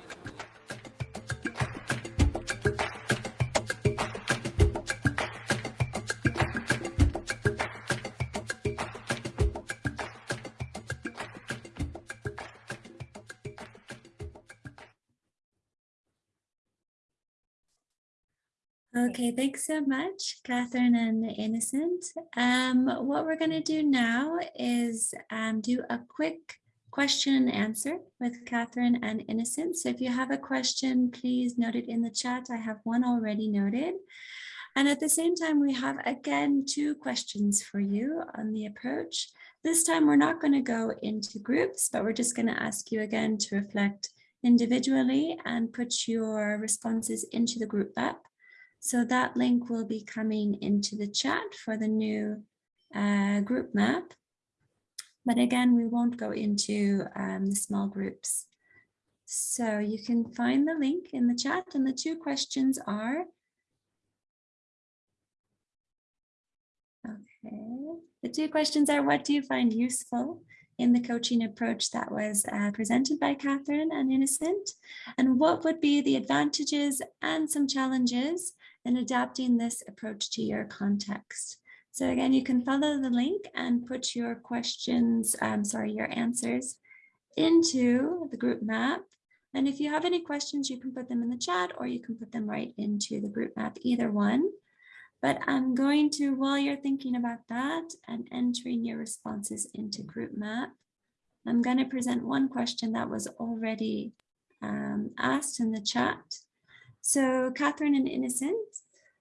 Okay, thanks so much, Catherine and Innocent. Um, what we're going to do now is um, do a quick question and answer with Catherine and Innocent. So if you have a question, please note it in the chat. I have one already noted. And at the same time, we have again two questions for you on the approach. This time, we're not going to go into groups, but we're just going to ask you again to reflect individually and put your responses into the group map. So that link will be coming into the chat for the new uh, group map. But again, we won't go into um, the small groups. So you can find the link in the chat and the two questions are. Okay, the two questions are what do you find useful in the coaching approach that was uh, presented by Catherine and Innocent? And what would be the advantages and some challenges in adapting this approach to your context. So again, you can follow the link and put your questions, um, sorry, your answers into the group map. And if you have any questions, you can put them in the chat or you can put them right into the group map, either one. But I'm going to, while you're thinking about that and entering your responses into group map, I'm going to present one question that was already um, asked in the chat. So Catherine and Innocent,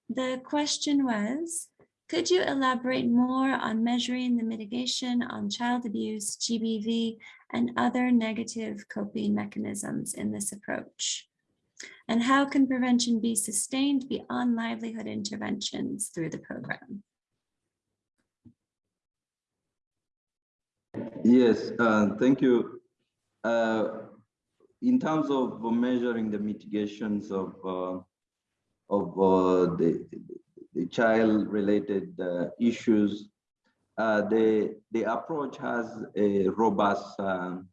the question was, could you elaborate more on measuring the mitigation on child abuse, GBV, and other negative coping mechanisms in this approach? And how can prevention be sustained beyond livelihood interventions through the program? Yes, uh, thank you. Uh, in terms of measuring the mitigations of uh, of uh, the, the child-related uh, issues, uh, the, the approach has a robust um,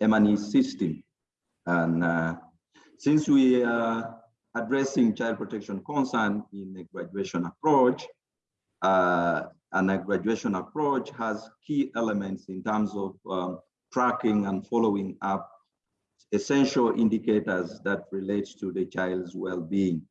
M&E system. And since we are addressing child protection concern in a graduation approach, and a graduation approach has key elements in terms of um, tracking and following up essential indicators that relate to the child's well-being.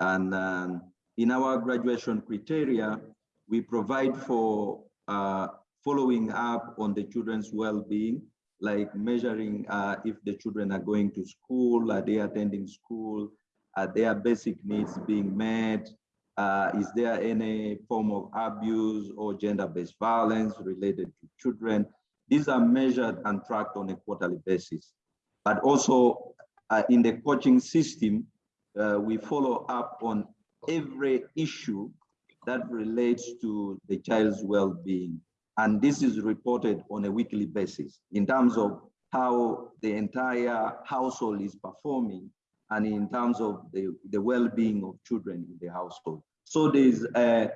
And um, in our graduation criteria, we provide for uh, following up on the children's well-being, like measuring uh, if the children are going to school, are they attending school, are their basic needs being met, uh, is there any form of abuse or gender-based violence related to children? These are measured and tracked on a quarterly basis. But also uh, in the coaching system, uh, we follow up on every issue that relates to the child's well-being. And this is reported on a weekly basis in terms of how the entire household is performing and in terms of the, the well-being of children in the household. So there's a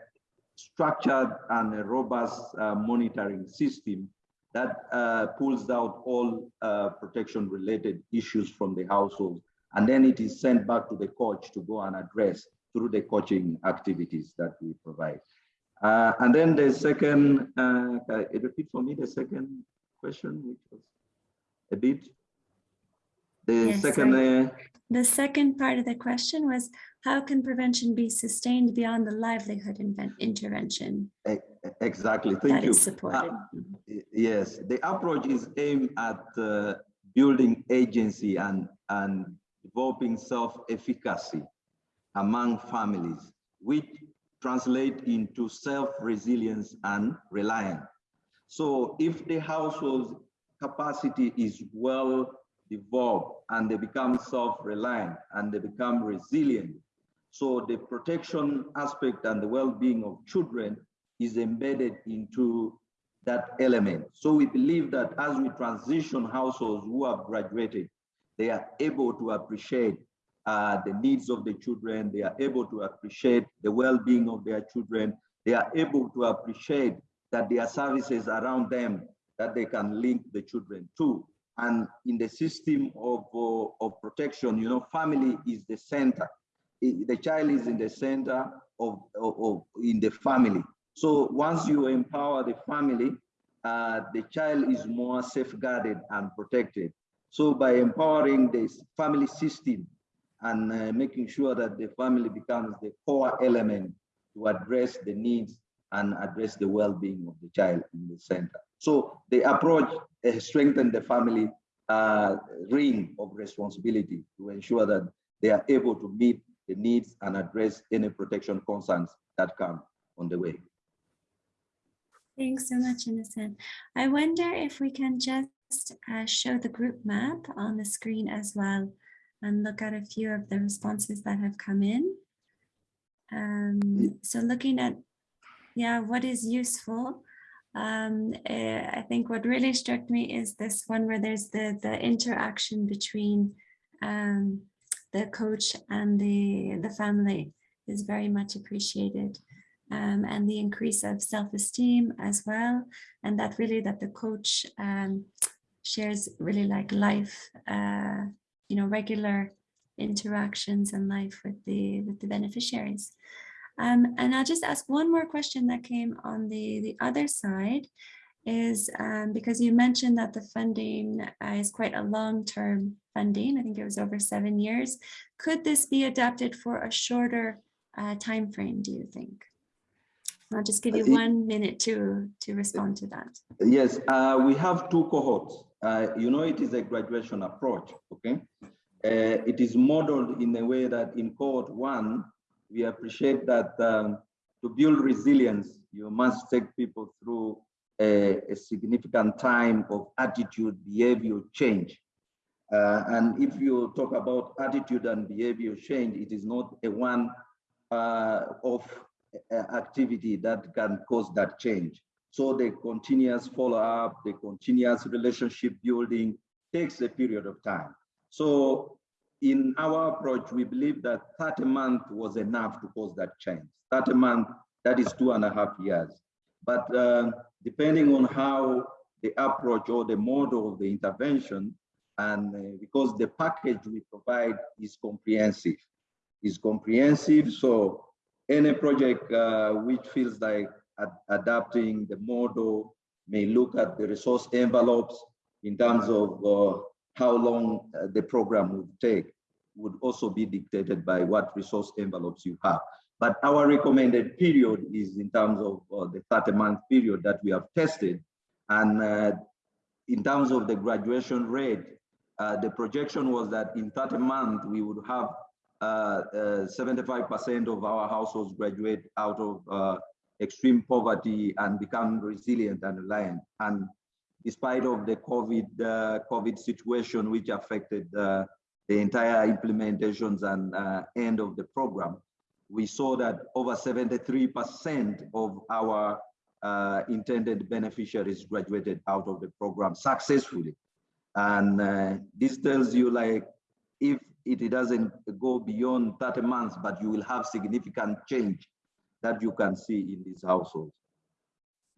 structured and a robust uh, monitoring system that uh, pulls out all uh, protection related issues from the household. And then it is sent back to the coach to go and address through the coaching activities that we provide. Uh, and then the second, uh, repeat for me the second question, which was a bit. The Yes, second, uh, The second part of the question was, how can prevention be sustained beyond the livelihood intervention e- exactly, thank you. supported? Uh, Yes, the approach is aimed at uh, building agency and, and developing self-efficacy among families, which translate into self-resilience and reliance. So if the household's capacity is well developed and they become self-reliant and they become resilient, so the protection aspect and the well-being of children is embedded into that element. So we believe that as we transition households who have graduated, they are able to appreciate uh, the needs of the children, they are able to appreciate the well-being of their children, they are able to appreciate that there are services around them that they can link the children to. And in the system of, uh, of protection, you know, family is the center. The child is in the center of, of, of- in the family. So once you empower the family, uh, the child is more safeguarded and protected. So by empowering the family system and uh, making sure that the family becomes the core element to address the needs and address the well-being of the child in the center. So the approach uh, strengthen the family uh, ring of responsibility to ensure that they are able to meet the needs and address any protection concerns that come on the way. Thanks so much, Innocent. I wonder if we can just uh, show the group map on the screen as well and look at a few of the responses that have come in. Um, so looking at, yeah, what is useful. Um, eh, I think what really struck me is this one where there's the, the interaction between um, the coach and the, the family is very much appreciated um, and the increase of self-esteem as well. And that really that the coach um, shares really like life, uh, you know, regular interactions and life with the with the beneficiaries. Um, and I'll just ask one more question that came on the, the other side is um, because you mentioned that the funding uh, is quite a long-term funding. I think it was over seven years. Could this be adapted for a shorter uh, time frame, do you think? I'll just give you Uh, one minute to, to respond to that. Yes, uh, we have two cohorts. Uh, you know, it is a graduation approach, okay? Uh, it is modeled in a way that in cohort one, we appreciate that um, to build resilience, you must take people through a, a significant time of attitude, behavior change. Uh, and if you talk about attitude and behavior change, it is not a one uh, uh, activity that can cause that change. So the continuous follow-up, the continuous relationship building takes a period of time. So in our approach, we believe that 30 months was enough to cause that change. 30 months, that is two and a half years. But uh, depending on how the approach or the model of the intervention, and uh, because the package we provide is comprehensive, is comprehensive. So any project uh, which feels like ad adapting the model may look at the resource envelopes in terms of uh, how long uh, the program would take would also be dictated by what resource envelopes you have. But our recommended period is in terms of uh, the 30 month period that we have tested. And uh, in terms of the graduation rate, uh, the projection was that in 30 months, we would have 75% uh, uh, of our households graduate out of uh, extreme poverty and become resilient and reliant. And despite of the COVID, COVID situation, which affected the entire implementations and end of the program, we saw that over 73% of our uh, intended beneficiaries graduated out of the program successfully. And uh, this tells you like, if it doesn't go beyond 30 months, but you will have significant change that you can see in these households.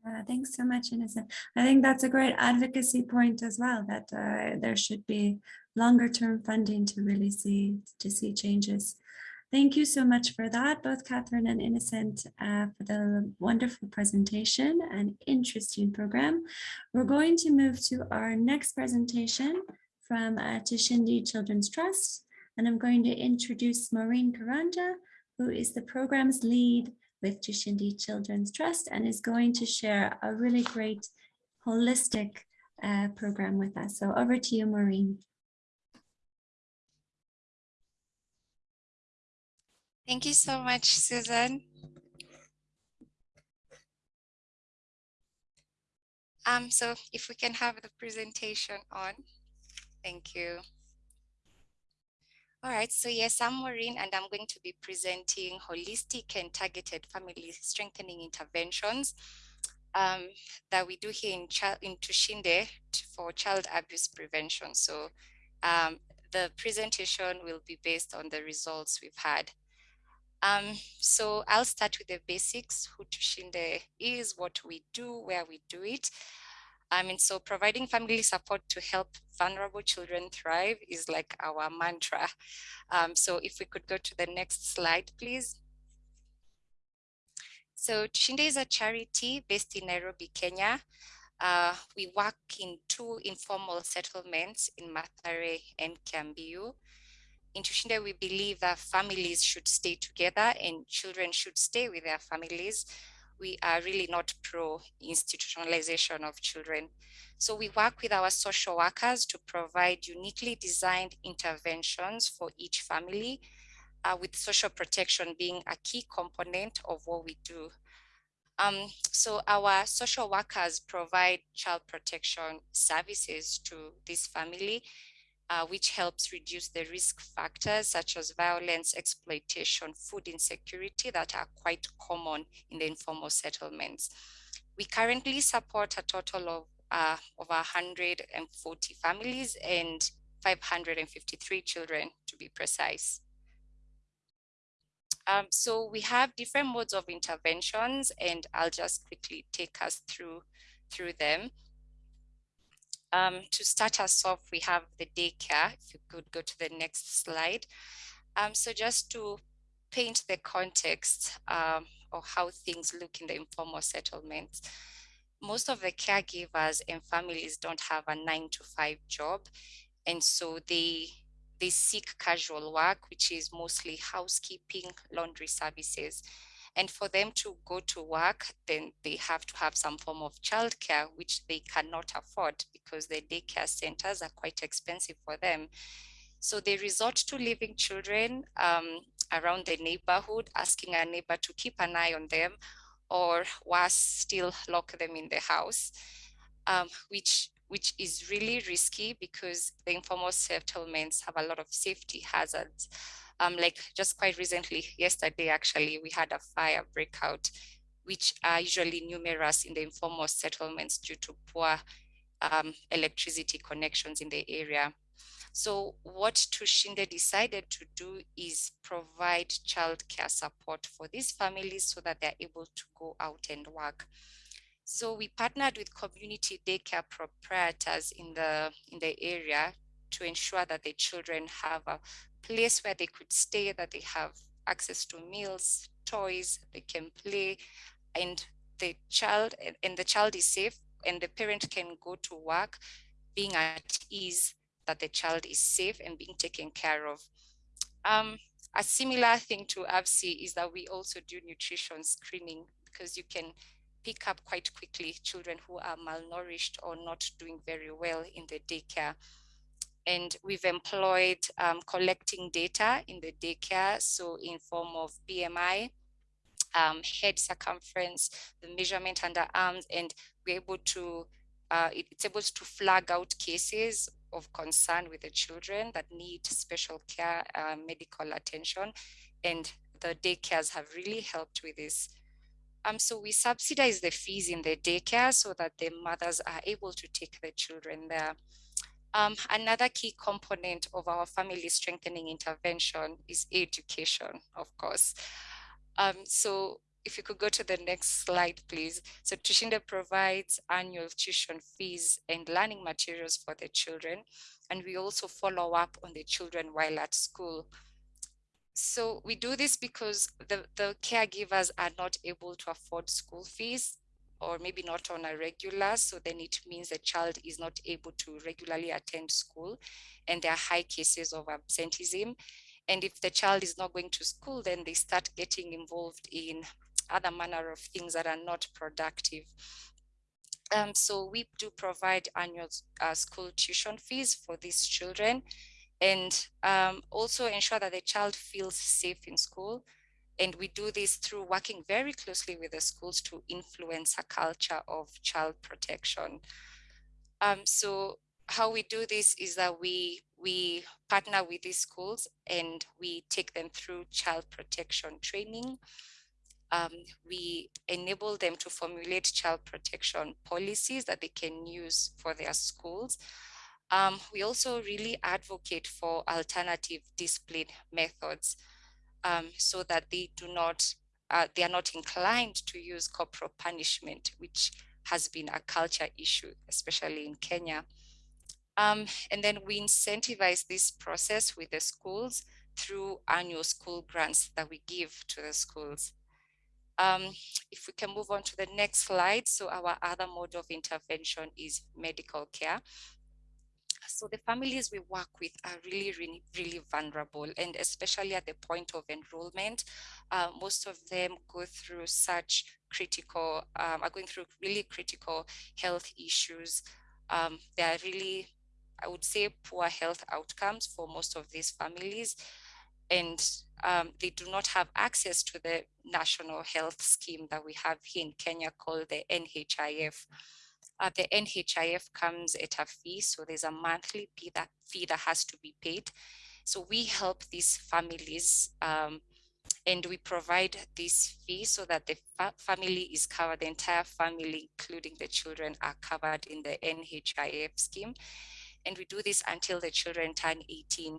Uh, thanks so much, Innocent. I think that's a great advocacy point as well, that uh, there should be longer term funding to really see to see changes. Thank you so much for that, both Catherine and Innocent, uh, for the wonderful presentation and interesting program. We're going to move to our next presentation from uh, Tushinde Children's Trust, and I'm going to introduce Maureen Karanja, who is the program's lead with Tushinde Children's Trust and is going to share a really great holistic uh, program with us. So over to you, Maureen. Thank you so much, Susan. Um, so if we can have the presentation on, thank you. All right, so yes, I'm Maureen and I'm going to be presenting holistic and targeted family strengthening interventions um, that we do here in, in Tushinde for child abuse prevention. So um, the presentation will be based on the results we've had. Um, so I'll start with the basics, who Tushinde is, what we do, where we do it. I mean, so providing family support to help vulnerable children thrive is like our mantra. Um, so if we could go to the next slide, please. So Tushinde is a charity based in Nairobi, Kenya. Uh, we work in two informal settlements in Mathare and Kiambu in Tushinde, we believe that families should stay together and children should stay with their families. We are really not pro institutionalization of children. So we work with our social workers to provide uniquely designed interventions for each family, uh, with social protection being a key component of what we do. Um, so our social workers provide child protection services to this family uh, which helps reduce the risk factors such as violence, exploitation, food insecurity that are quite common in the informal settlements. We currently support a total of uh, over 140 families and 553 children to be precise. Um, so we have different modes of interventions and I'll just quickly take us through, through them. Um, to start us off, we have the daycare. If you could go to the next slide. Um, so just to paint the context um, of how things look in the informal settlements, most of the caregivers and families don't have a nine to five job. And so they, they seek casual work, which is mostly housekeeping, laundry services. And for them to go to work, then they have to have some form of childcare, which they cannot afford because the daycare centers are quite expensive for them. So they resort to leaving children um, around the neighborhood, asking a neighbor to keep an eye on them, or worse, still lock them in the house, um, which which is really risky because the informal settlements have a lot of safety hazards. Um, like just quite recently, yesterday actually, we had a fire breakout, which are usually numerous in the informal settlements due to poor um, electricity connections in the area. So what Tushinde decided to do is provide childcare support for these families so that they're able to go out and work. So we partnered with community daycare proprietors in the in the area to ensure that the children have a place where they could stay, that they have access to meals, toys, they can play, and the child and the child is safe and the parent can go to work being at ease that the child is safe and being taken care of. Um, a similar thing to AVSI is that we also do nutrition screening because you can pick up quite quickly children who are malnourished or not doing very well in the daycare. And we've employed um, collecting data in the daycare, so in form of BMI, um, head circumference, the measurement under arms, and we're able to, uh, it's able to flag out cases of concern with the children that need special care, uh, medical attention, and the daycares have really helped with this. Um, so we subsidize the fees in the daycare so that the mothers are able to take the children there. Um, another key component of our family strengthening intervention is education, of course. Um, so if you could go to the next slide, please. So Tushinde provides annual tuition fees and learning materials for the children. And we also follow up on the children while at school. So we do this because the, the caregivers are not able to afford school fees or maybe not on a regular. So then it means the child is not able to regularly attend school and there are high cases of absenteeism. And if the child is not going to school, then they start getting involved in other manner of things that are not productive. Um, so we do provide annual uh, school tuition fees for these children and um, also ensure that the child feels safe in school. And we do this through working very closely with the schools to influence a culture of child protection. Um, so how we do this is that we we partner with these schools and we take them through child protection training. Um, we enable them to formulate child protection policies that they can use for their schools. Um, we also really advocate for alternative discipline methods um, so that they do not, uh, they are not inclined to use corporal punishment, which has been a culture issue, especially in Kenya. Um, and then we incentivize this process with the schools through annual school grants that we give to the schools. Um, if we can move on to the next slide. So our other mode of intervention is medical care. So the families we work with are really, really, really vulnerable and especially at the point of enrollment, uh, most of them go through such critical, um, are going through really critical health issues. Um, they are really I would say poor health outcomes for most of these families. And um, they do not have access to the national health scheme that we have here in Kenya called the NHIF. Uh, the NHIF comes at a fee, so there's a monthly fee that, fee that has to be paid. So we help these families um, and we provide this fee so that the fa family is covered, the entire family, including the children, are covered in the NHIF scheme and we do this until the children turn 18.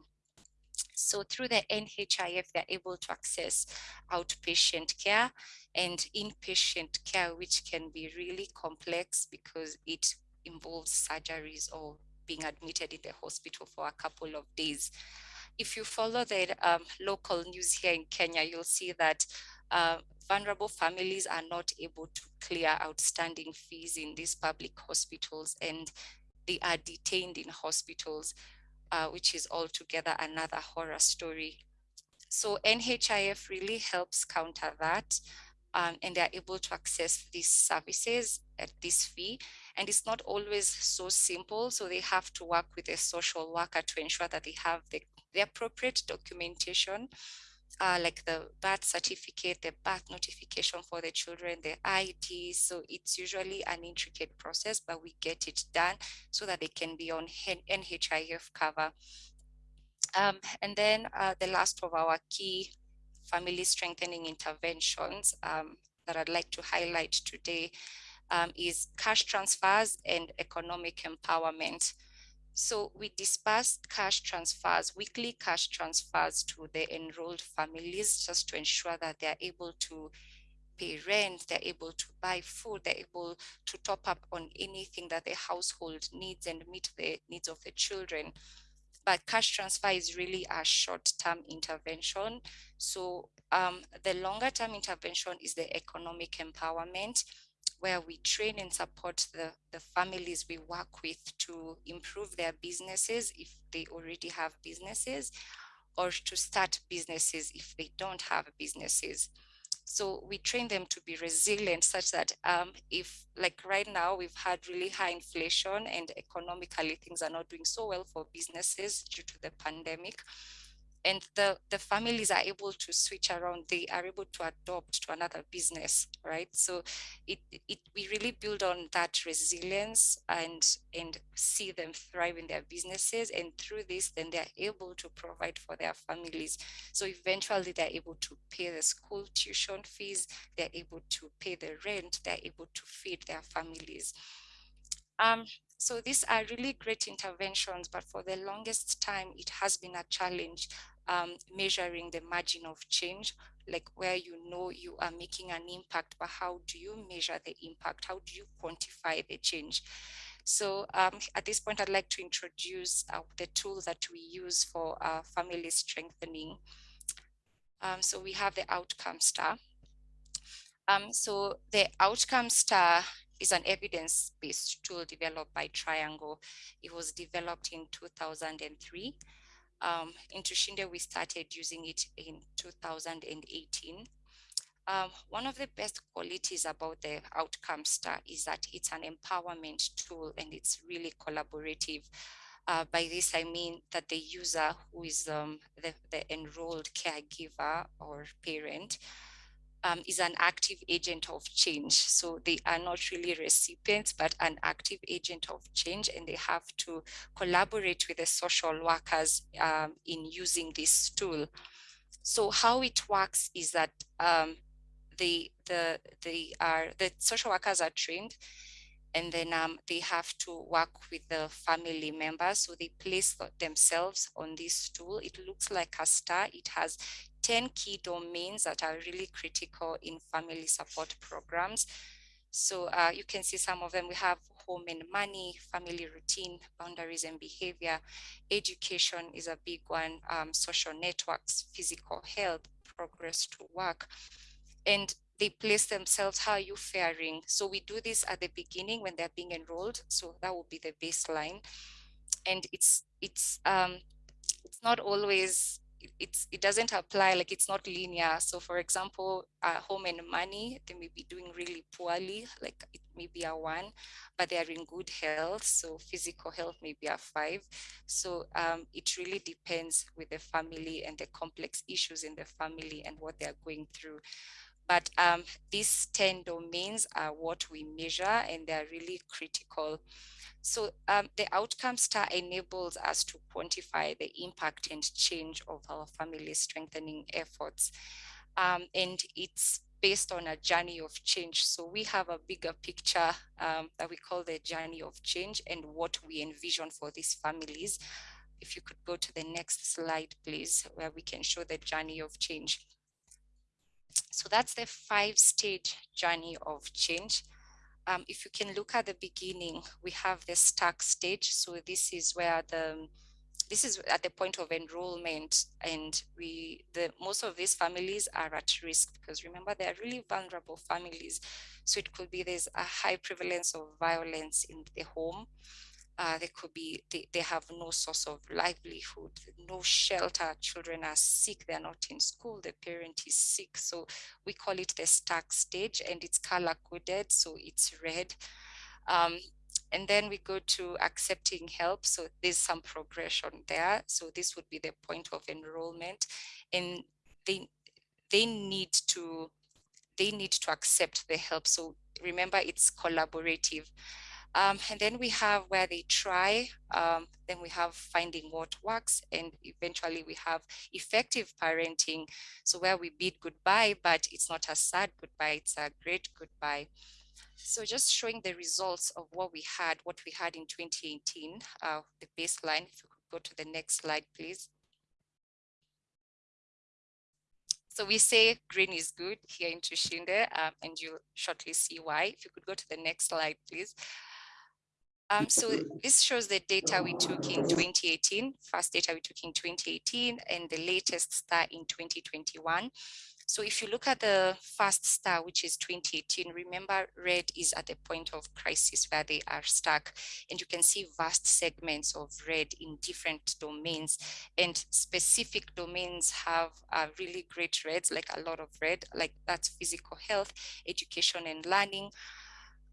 So through the NHIF, they're able to access outpatient care and inpatient care, which can be really complex because it involves surgeries or being admitted in the hospital for a couple of days. If you follow the um, local news here in Kenya, you'll see that uh, vulnerable families are not able to clear outstanding fees in these public hospitals and they are detained in hospitals, uh, which is altogether another horror story. So NHIF really helps counter that um, and they're able to access these services at this fee. And it's not always so simple. So they have to work with a social worker to ensure that they have the, the appropriate documentation uh, like the birth certificate, the birth notification for the children, the ID. So it's usually an intricate process, but we get it done so that they can be on NHIF cover. Um, and then uh, the last of our key family strengthening interventions um, that I'd like to highlight today um, is cash transfers and economic empowerment. So we disperse cash transfers, weekly cash transfers to the enrolled families just to ensure that they're able to pay rent, they're able to buy food, they're able to top up on anything that the household needs and meet the needs of the children. But cash transfer is really a short-term intervention. So um, the longer-term intervention is the economic empowerment, where we train and support the, the families we work with to improve their businesses if they already have businesses, or to start businesses if they don't have businesses. So we train them to be resilient such that um, if like right now we've had really high inflation and economically things are not doing so well for businesses due to the pandemic, and the, the families are able to switch around, they are able to adopt to another business, right? So it, it we really build on that resilience and, and see them thrive in their businesses. And through this, then they're able to provide for their families. So eventually they're able to pay the school tuition fees, they're able to pay the rent, they're able to feed their families. Um, so these are really great interventions, but for the longest time, it has been a challenge um, measuring the margin of change, like where you know you are making an impact, but how do you measure the impact? How do you quantify the change? So um, at this point, I'd like to introduce uh, the tools that we use for uh, family strengthening. Um, so we have the outcome star. Um, so the outcome star is an evidence-based tool developed by Triangle. It was developed in 2003 um, in Tushinde, we started using it in 2018. Um, one of the best qualities about the Outcome Star is that it's an empowerment tool and it's really collaborative. Uh, by this, I mean that the user who is um, the, the enrolled caregiver or parent um, is an active agent of change. So they are not really recipients, but an active agent of change, and they have to collaborate with the social workers um, in using this tool. So how it works is that um, the the they are the social workers are trained and then um, they have to work with the family members. So they place themselves on this tool. It looks like a star. It has 10 key domains that are really critical in family support programs. So uh, you can see some of them. We have home and money, family routine, boundaries and behavior. Education is a big one, um, social networks, physical health, progress to work. And they place themselves, how are you faring? So we do this at the beginning when they're being enrolled. So that will be the baseline. And it's, it's, um, it's not always it's it doesn't apply like it's not linear so for example uh, home and money they may be doing really poorly like it may be a one but they are in good health so physical health may be a five so um, it really depends with the family and the complex issues in the family and what they're going through but um, these 10 domains are what we measure and they're really critical so um, the outcome star enables us to quantify the impact and change of our family strengthening efforts. Um, and it's based on a journey of change. So we have a bigger picture um, that we call the journey of change and what we envision for these families. If you could go to the next slide, please, where we can show the journey of change. So that's the five stage journey of change. Um, if you can look at the beginning, we have the stuck stage. So this is where the this is at the point of enrollment and we the most of these families are at risk because remember they're really vulnerable families. So it could be there's a high prevalence of violence in the home uh, they could be they, they have no source of livelihood no shelter children are sick they're not in school the parent is sick. So we call it the stuck stage and it's color coded so it's red. Um, and then we go to accepting help so there's some progression there. So this would be the point of enrollment. And they they need to they need to accept the help. So remember it's collaborative um, and then we have where they try, um, then we have finding what works, and eventually we have effective parenting. So where we bid goodbye, but it's not a sad goodbye, it's a great goodbye. So just showing the results of what we had, what we had in 2018, uh, the baseline, if you could go to the next slide, please. So we say green is good here in Tushinde, um, and you'll shortly see why. If you could go to the next slide, please. Um, so this shows the data we took in 2018, first data we took in 2018, and the latest star in 2021. So if you look at the first star, which is 2018, remember red is at the point of crisis where they are stuck. And you can see vast segments of red in different domains. And specific domains have uh, really great reds, like a lot of red, like that's physical health, education and learning,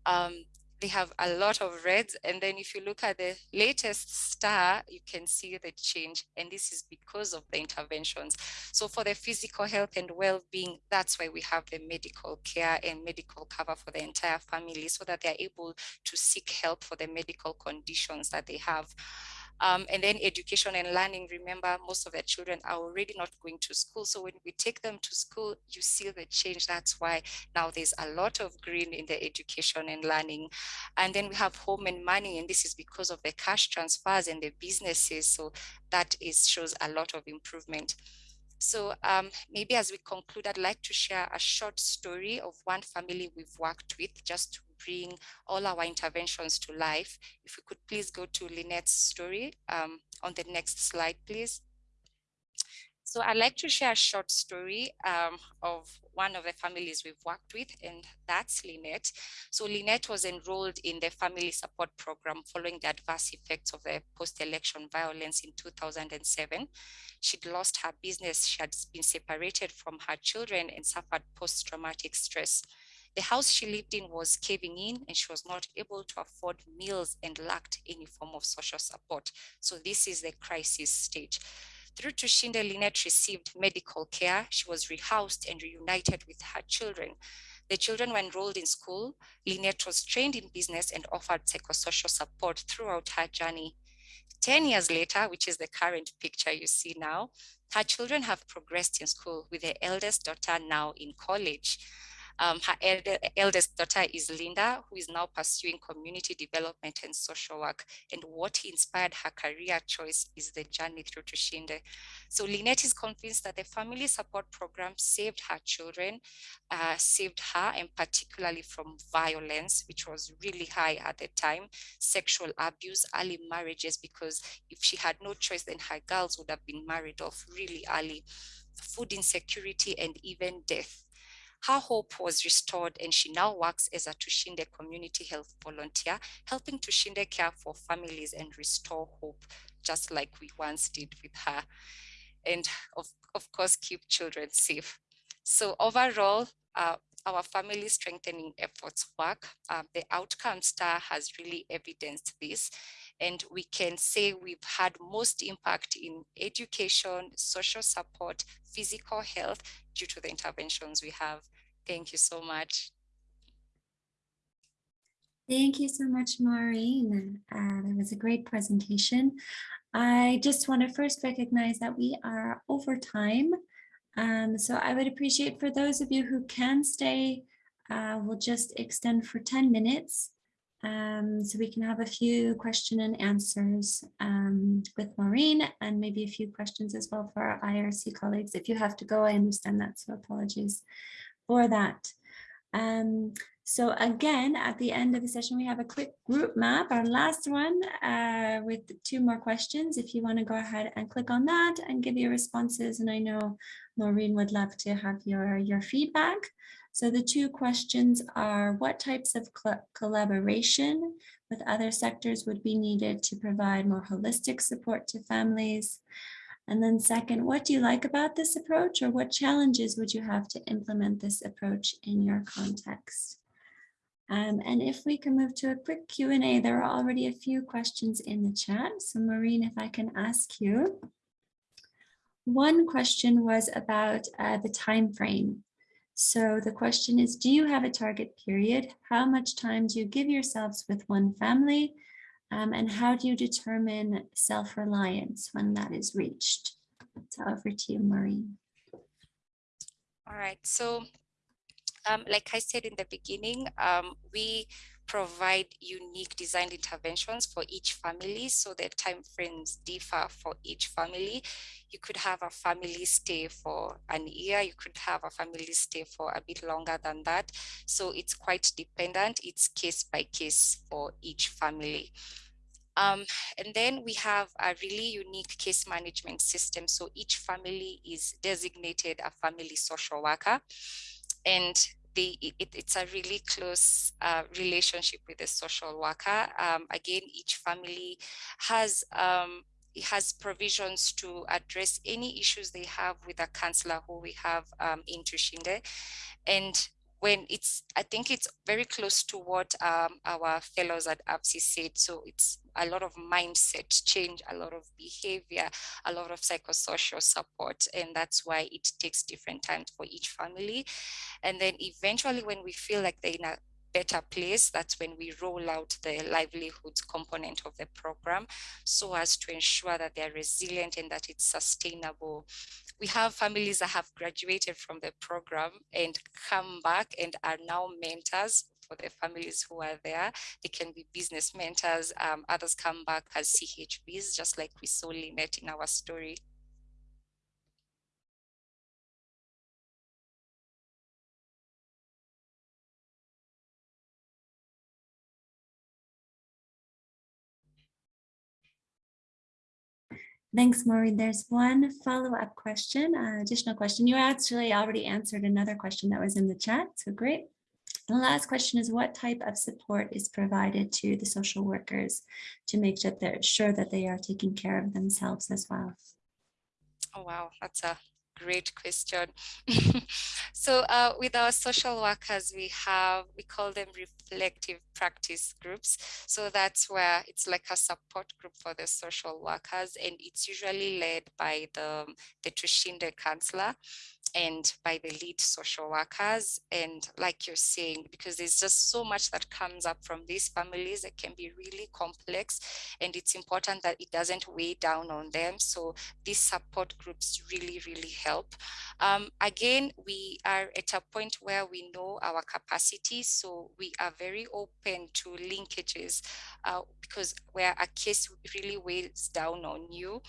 um, they have a lot of reds. And then if you look at the latest star, you can see the change. And this is because of the interventions. So for the physical health and well-being, that's why we have the medical care and medical cover for the entire family so that they're able to seek help for the medical conditions that they have. Um, and then education and learning, remember, most of the children are already not going to school. So when we take them to school, you see the change. That's why now there's a lot of green in the education and learning. And then we have home and money, and this is because of the cash transfers and the businesses. So that is shows a lot of improvement. So um, maybe as we conclude, I'd like to share a short story of one family we've worked with just to bring all our interventions to life. If we could please go to Lynette's story um, on the next slide, please. So I'd like to share a short story um, of one of the families we've worked with, and that's Lynette. So Lynette was enrolled in the family support program following the adverse effects of the post-election violence in 2007. She'd lost her business, she had been separated from her children and suffered post-traumatic stress. The house she lived in was caving in and she was not able to afford meals and lacked any form of social support. So this is the crisis stage. Through Tushinde, Lynette received medical care. She was rehoused and reunited with her children. The children were enrolled in school. Lynette was trained in business and offered psychosocial support throughout her journey. 10 years later, which is the current picture you see now, her children have progressed in school with the eldest daughter now in college. Um, her eldest daughter is Linda, who is now pursuing community development and social work. And what inspired her career choice is the journey through Tushinde. So Lynette is convinced that the family support program saved her children, uh, saved her, and particularly from violence, which was really high at the time, sexual abuse, early marriages, because if she had no choice, then her girls would have been married off really early, food insecurity, and even death. Her hope was restored and she now works as a Tushinde community health volunteer, helping Tushinde care for families and restore hope, just like we once did with her. And of, of course, keep children safe. So overall, uh, our family strengthening efforts work. Uh, the outcome star has really evidenced this. And we can say we've had most impact in education, social support, physical health due to the interventions we have. Thank you so much. Thank you so much, Maureen. Uh, that was a great presentation. I just want to first recognize that we are over time. Um, so I would appreciate for those of you who can stay, uh, we'll just extend for 10 minutes um, so we can have a few question and answers um, with Maureen and maybe a few questions as well for our IRC colleagues. If you have to go, I understand that, so apologies for that. Um, so again, at the end of the session, we have a quick group map, our last one uh, with two more questions. If you want to go ahead and click on that and give your responses. And I know Maureen would love to have your, your feedback. So the two questions are what types of collaboration with other sectors would be needed to provide more holistic support to families? And then second, what do you like about this approach or what challenges would you have to implement this approach in your context? Um, and if we can move to a quick Q&A, there are already a few questions in the chat. So Maureen, if I can ask you. One question was about uh, the time frame. So the question is, do you have a target period? How much time do you give yourselves with one family? Um, and how do you determine self-reliance when that is reached? So over to you, Maureen. All right, so um, like I said in the beginning, um, we provide unique designed interventions for each family. So the time frames differ for each family. You could have a family stay for an year. You could have a family stay for a bit longer than that. So it's quite dependent. It's case by case for each family. Um, and then we have a really unique case management system. So each family is designated a family social worker. And they, it, it's a really close uh, relationship with the social worker. Um, again, each family has um, has provisions to address any issues they have with a counselor who we have um, in Tushinde. And when it's, I think it's very close to what um, our fellows at AVSI said. So it's a lot of mindset change, a lot of behavior, a lot of psychosocial support. And that's why it takes different times for each family. And then eventually when we feel like they're in a better place, that's when we roll out the livelihoods component of the program so as to ensure that they're resilient and that it's sustainable. We have families that have graduated from the program and come back and are now mentors for the families who are there. They can be business mentors. Um, others come back as CHVs, just like we saw Lynette in our story. Thanks, Maureen. There's one follow-up question, uh, additional question. You actually already answered another question that was in the chat, so great. The last question is what type of support is provided to the social workers to make sure that sure that they are taking care of themselves as well? Oh, wow, that's a great question. so uh, with our social workers, we have, we call them reflective practice groups. So that's where it's like a support group for the social workers and it's usually led by the, the Tushinde counselor and by the lead social workers. And like you're saying, because there's just so much that comes up from these families that can be really complex. And it's important that it doesn't weigh down on them. So these support groups really, really help. Um, again, we are at a point where we know our capacity. So we are very open to linkages uh, because where a case really weighs down on you,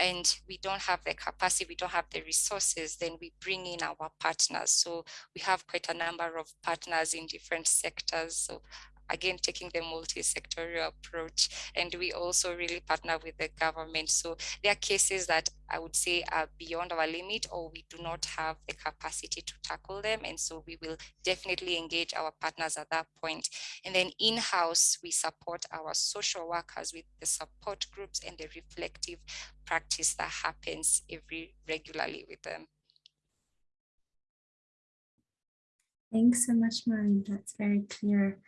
and we don't have the capacity, we don't have the resources, then we bring in our partners. So we have quite a number of partners in different sectors. So again, taking the multi-sectorial approach. And we also really partner with the government. So there are cases that I would say are beyond our limit or we do not have the capacity to tackle them. And so we will definitely engage our partners at that point. And then in-house, we support our social workers with the support groups and the reflective practice that happens every regularly with them. Thanks so much, Maureen. That's very clear.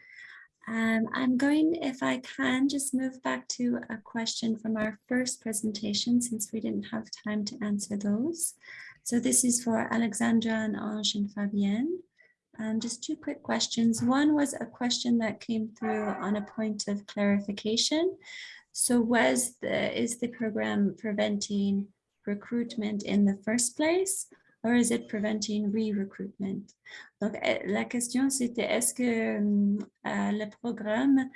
Um, I'm going, if I can, just move back to a question from our first presentation since we didn't have time to answer those. So this is for Alexandra and Ange and Fabienne. Um, just two quick questions. One was a question that came through on a point of clarification. So was the, is the program preventing recruitment in the first place? Or is it preventing re-recruitment? Donc, eh, la question c'était est-ce que euh, le programme,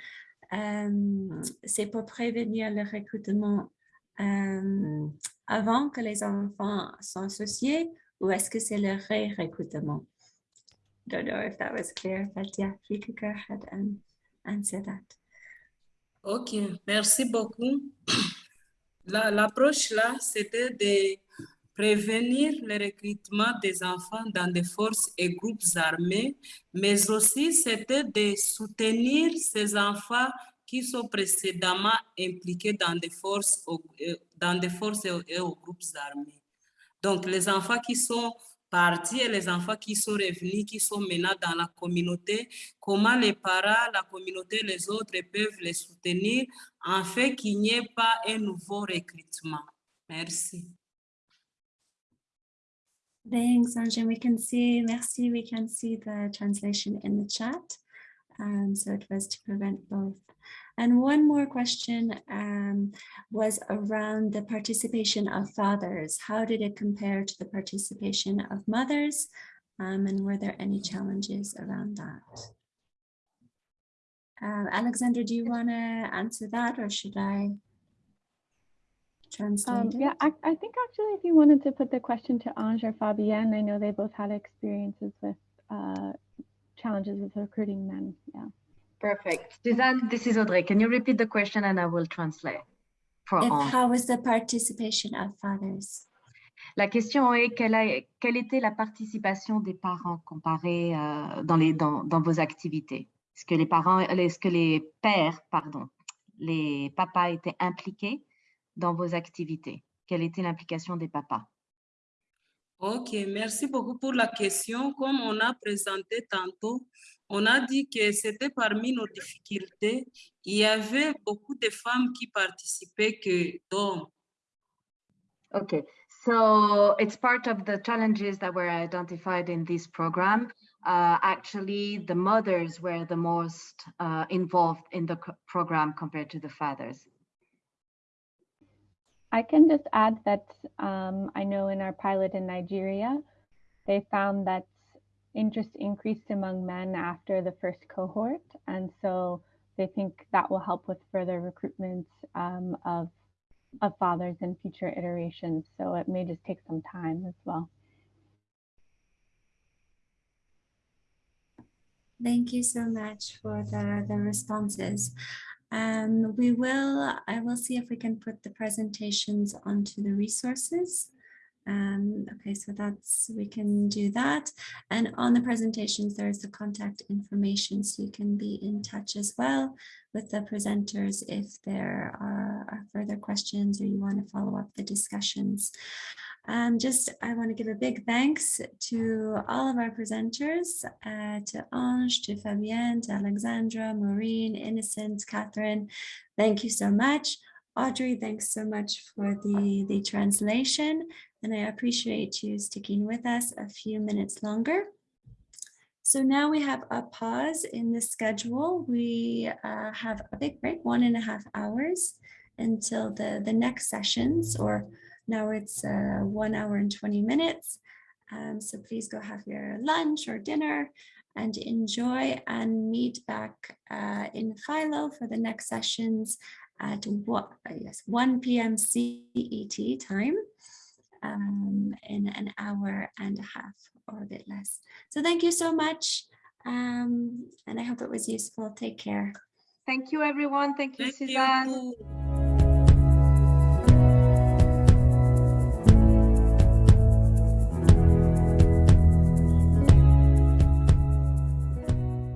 euh, c'est pour prévenir le recrutement euh, avant que les enfants sont associés ou est-ce que c'est le ré-recrutement? Don't know if that was clear, but yeah, you could go ahead and answer that. Ok, merci beaucoup. L'approche là, c'était de prévenir le recrutement des enfants dans des forces et groupes armés, mais aussi c'était de soutenir ces enfants qui sont précédemment impliqués dans des forces, euh, dans des forces et aux groupes armés. Donc, les enfants qui sont partis et les enfants qui sont revenus, qui sont maintenant dans la communauté, comment les parents, la communauté, les autres peuvent les soutenir en fait qu'il n'y ait pas un nouveau recrutement. Merci. Thanks, Anjan. We can see, merci, we can see the translation in the chat. Um, so it was to prevent both. And one more question um, was around the participation of fathers. How did it compare to the participation of mothers? Um, and were there any challenges around that? Uh, Alexandra, do you want to answer that or should I translate Um, yeah, I, I think actually if you wanted to put the question to Ange or Fabienne, I know they both had experiences with uh, challenges with recruiting men. Yeah. Perfect. Suzanne, this is Audrey. Can you repeat the question and I will translate for Ange? how was the participation of fathers? La question est quelle, a- quelle était la participation des parents comparée euh, dans, les, dans, dans vos activités? Est-ce que les parents, est-ce que les pères, pardon, les papas étaient impliqués dans vos activités? Quelle était l'implication des papas? Ok, merci beaucoup pour la question. Comme on a présenté tantôt, on a dit que c'était parmi nos difficultés. Il y avait beaucoup de femmes qui participaient que d'hommes. Okay, so it's part of the challenges that were identified in this program. Uh, actually, the mothers were the most uh, involved in the program compared to the fathers. I can just add that um, I know in our pilot in Nigeria, they found that interest increased among men after the first cohort. And so they think that will help with further recruitment um, of, of fathers in future iterations. So it may just take some time as well. Thank you so much for the, the responses. Um, we will, I will see if we can put the presentations onto the resources. Um, okay, so that's, we can do that. And on the presentations, there's the contact information, so you can be in touch as well with the presenters if there are, are further questions or you want to follow up the discussions. Um, just, I want to give a big thanks to all of our presenters, uh, to Ange, to Fabienne, to Alexandra, Maureen, Innocent, Catherine. Thank you so much. Audrey, thanks so much for the, the translation, and I appreciate you sticking with us a few minutes longer. So now we have a pause in the schedule. We uh, have a big break, one and a half hours until the, the next sessions, or now it's uh, one hour and 20 minutes. Um, so please go have your lunch or dinner and enjoy and meet back uh, in Philo for the next sessions at what, uh, yes, 1 p.m. CET time um, in an hour and a half or a bit less. So thank you so much. Um, and I hope it was useful. Take care. Thank you, everyone. Thank you, Thank you. Suzanne.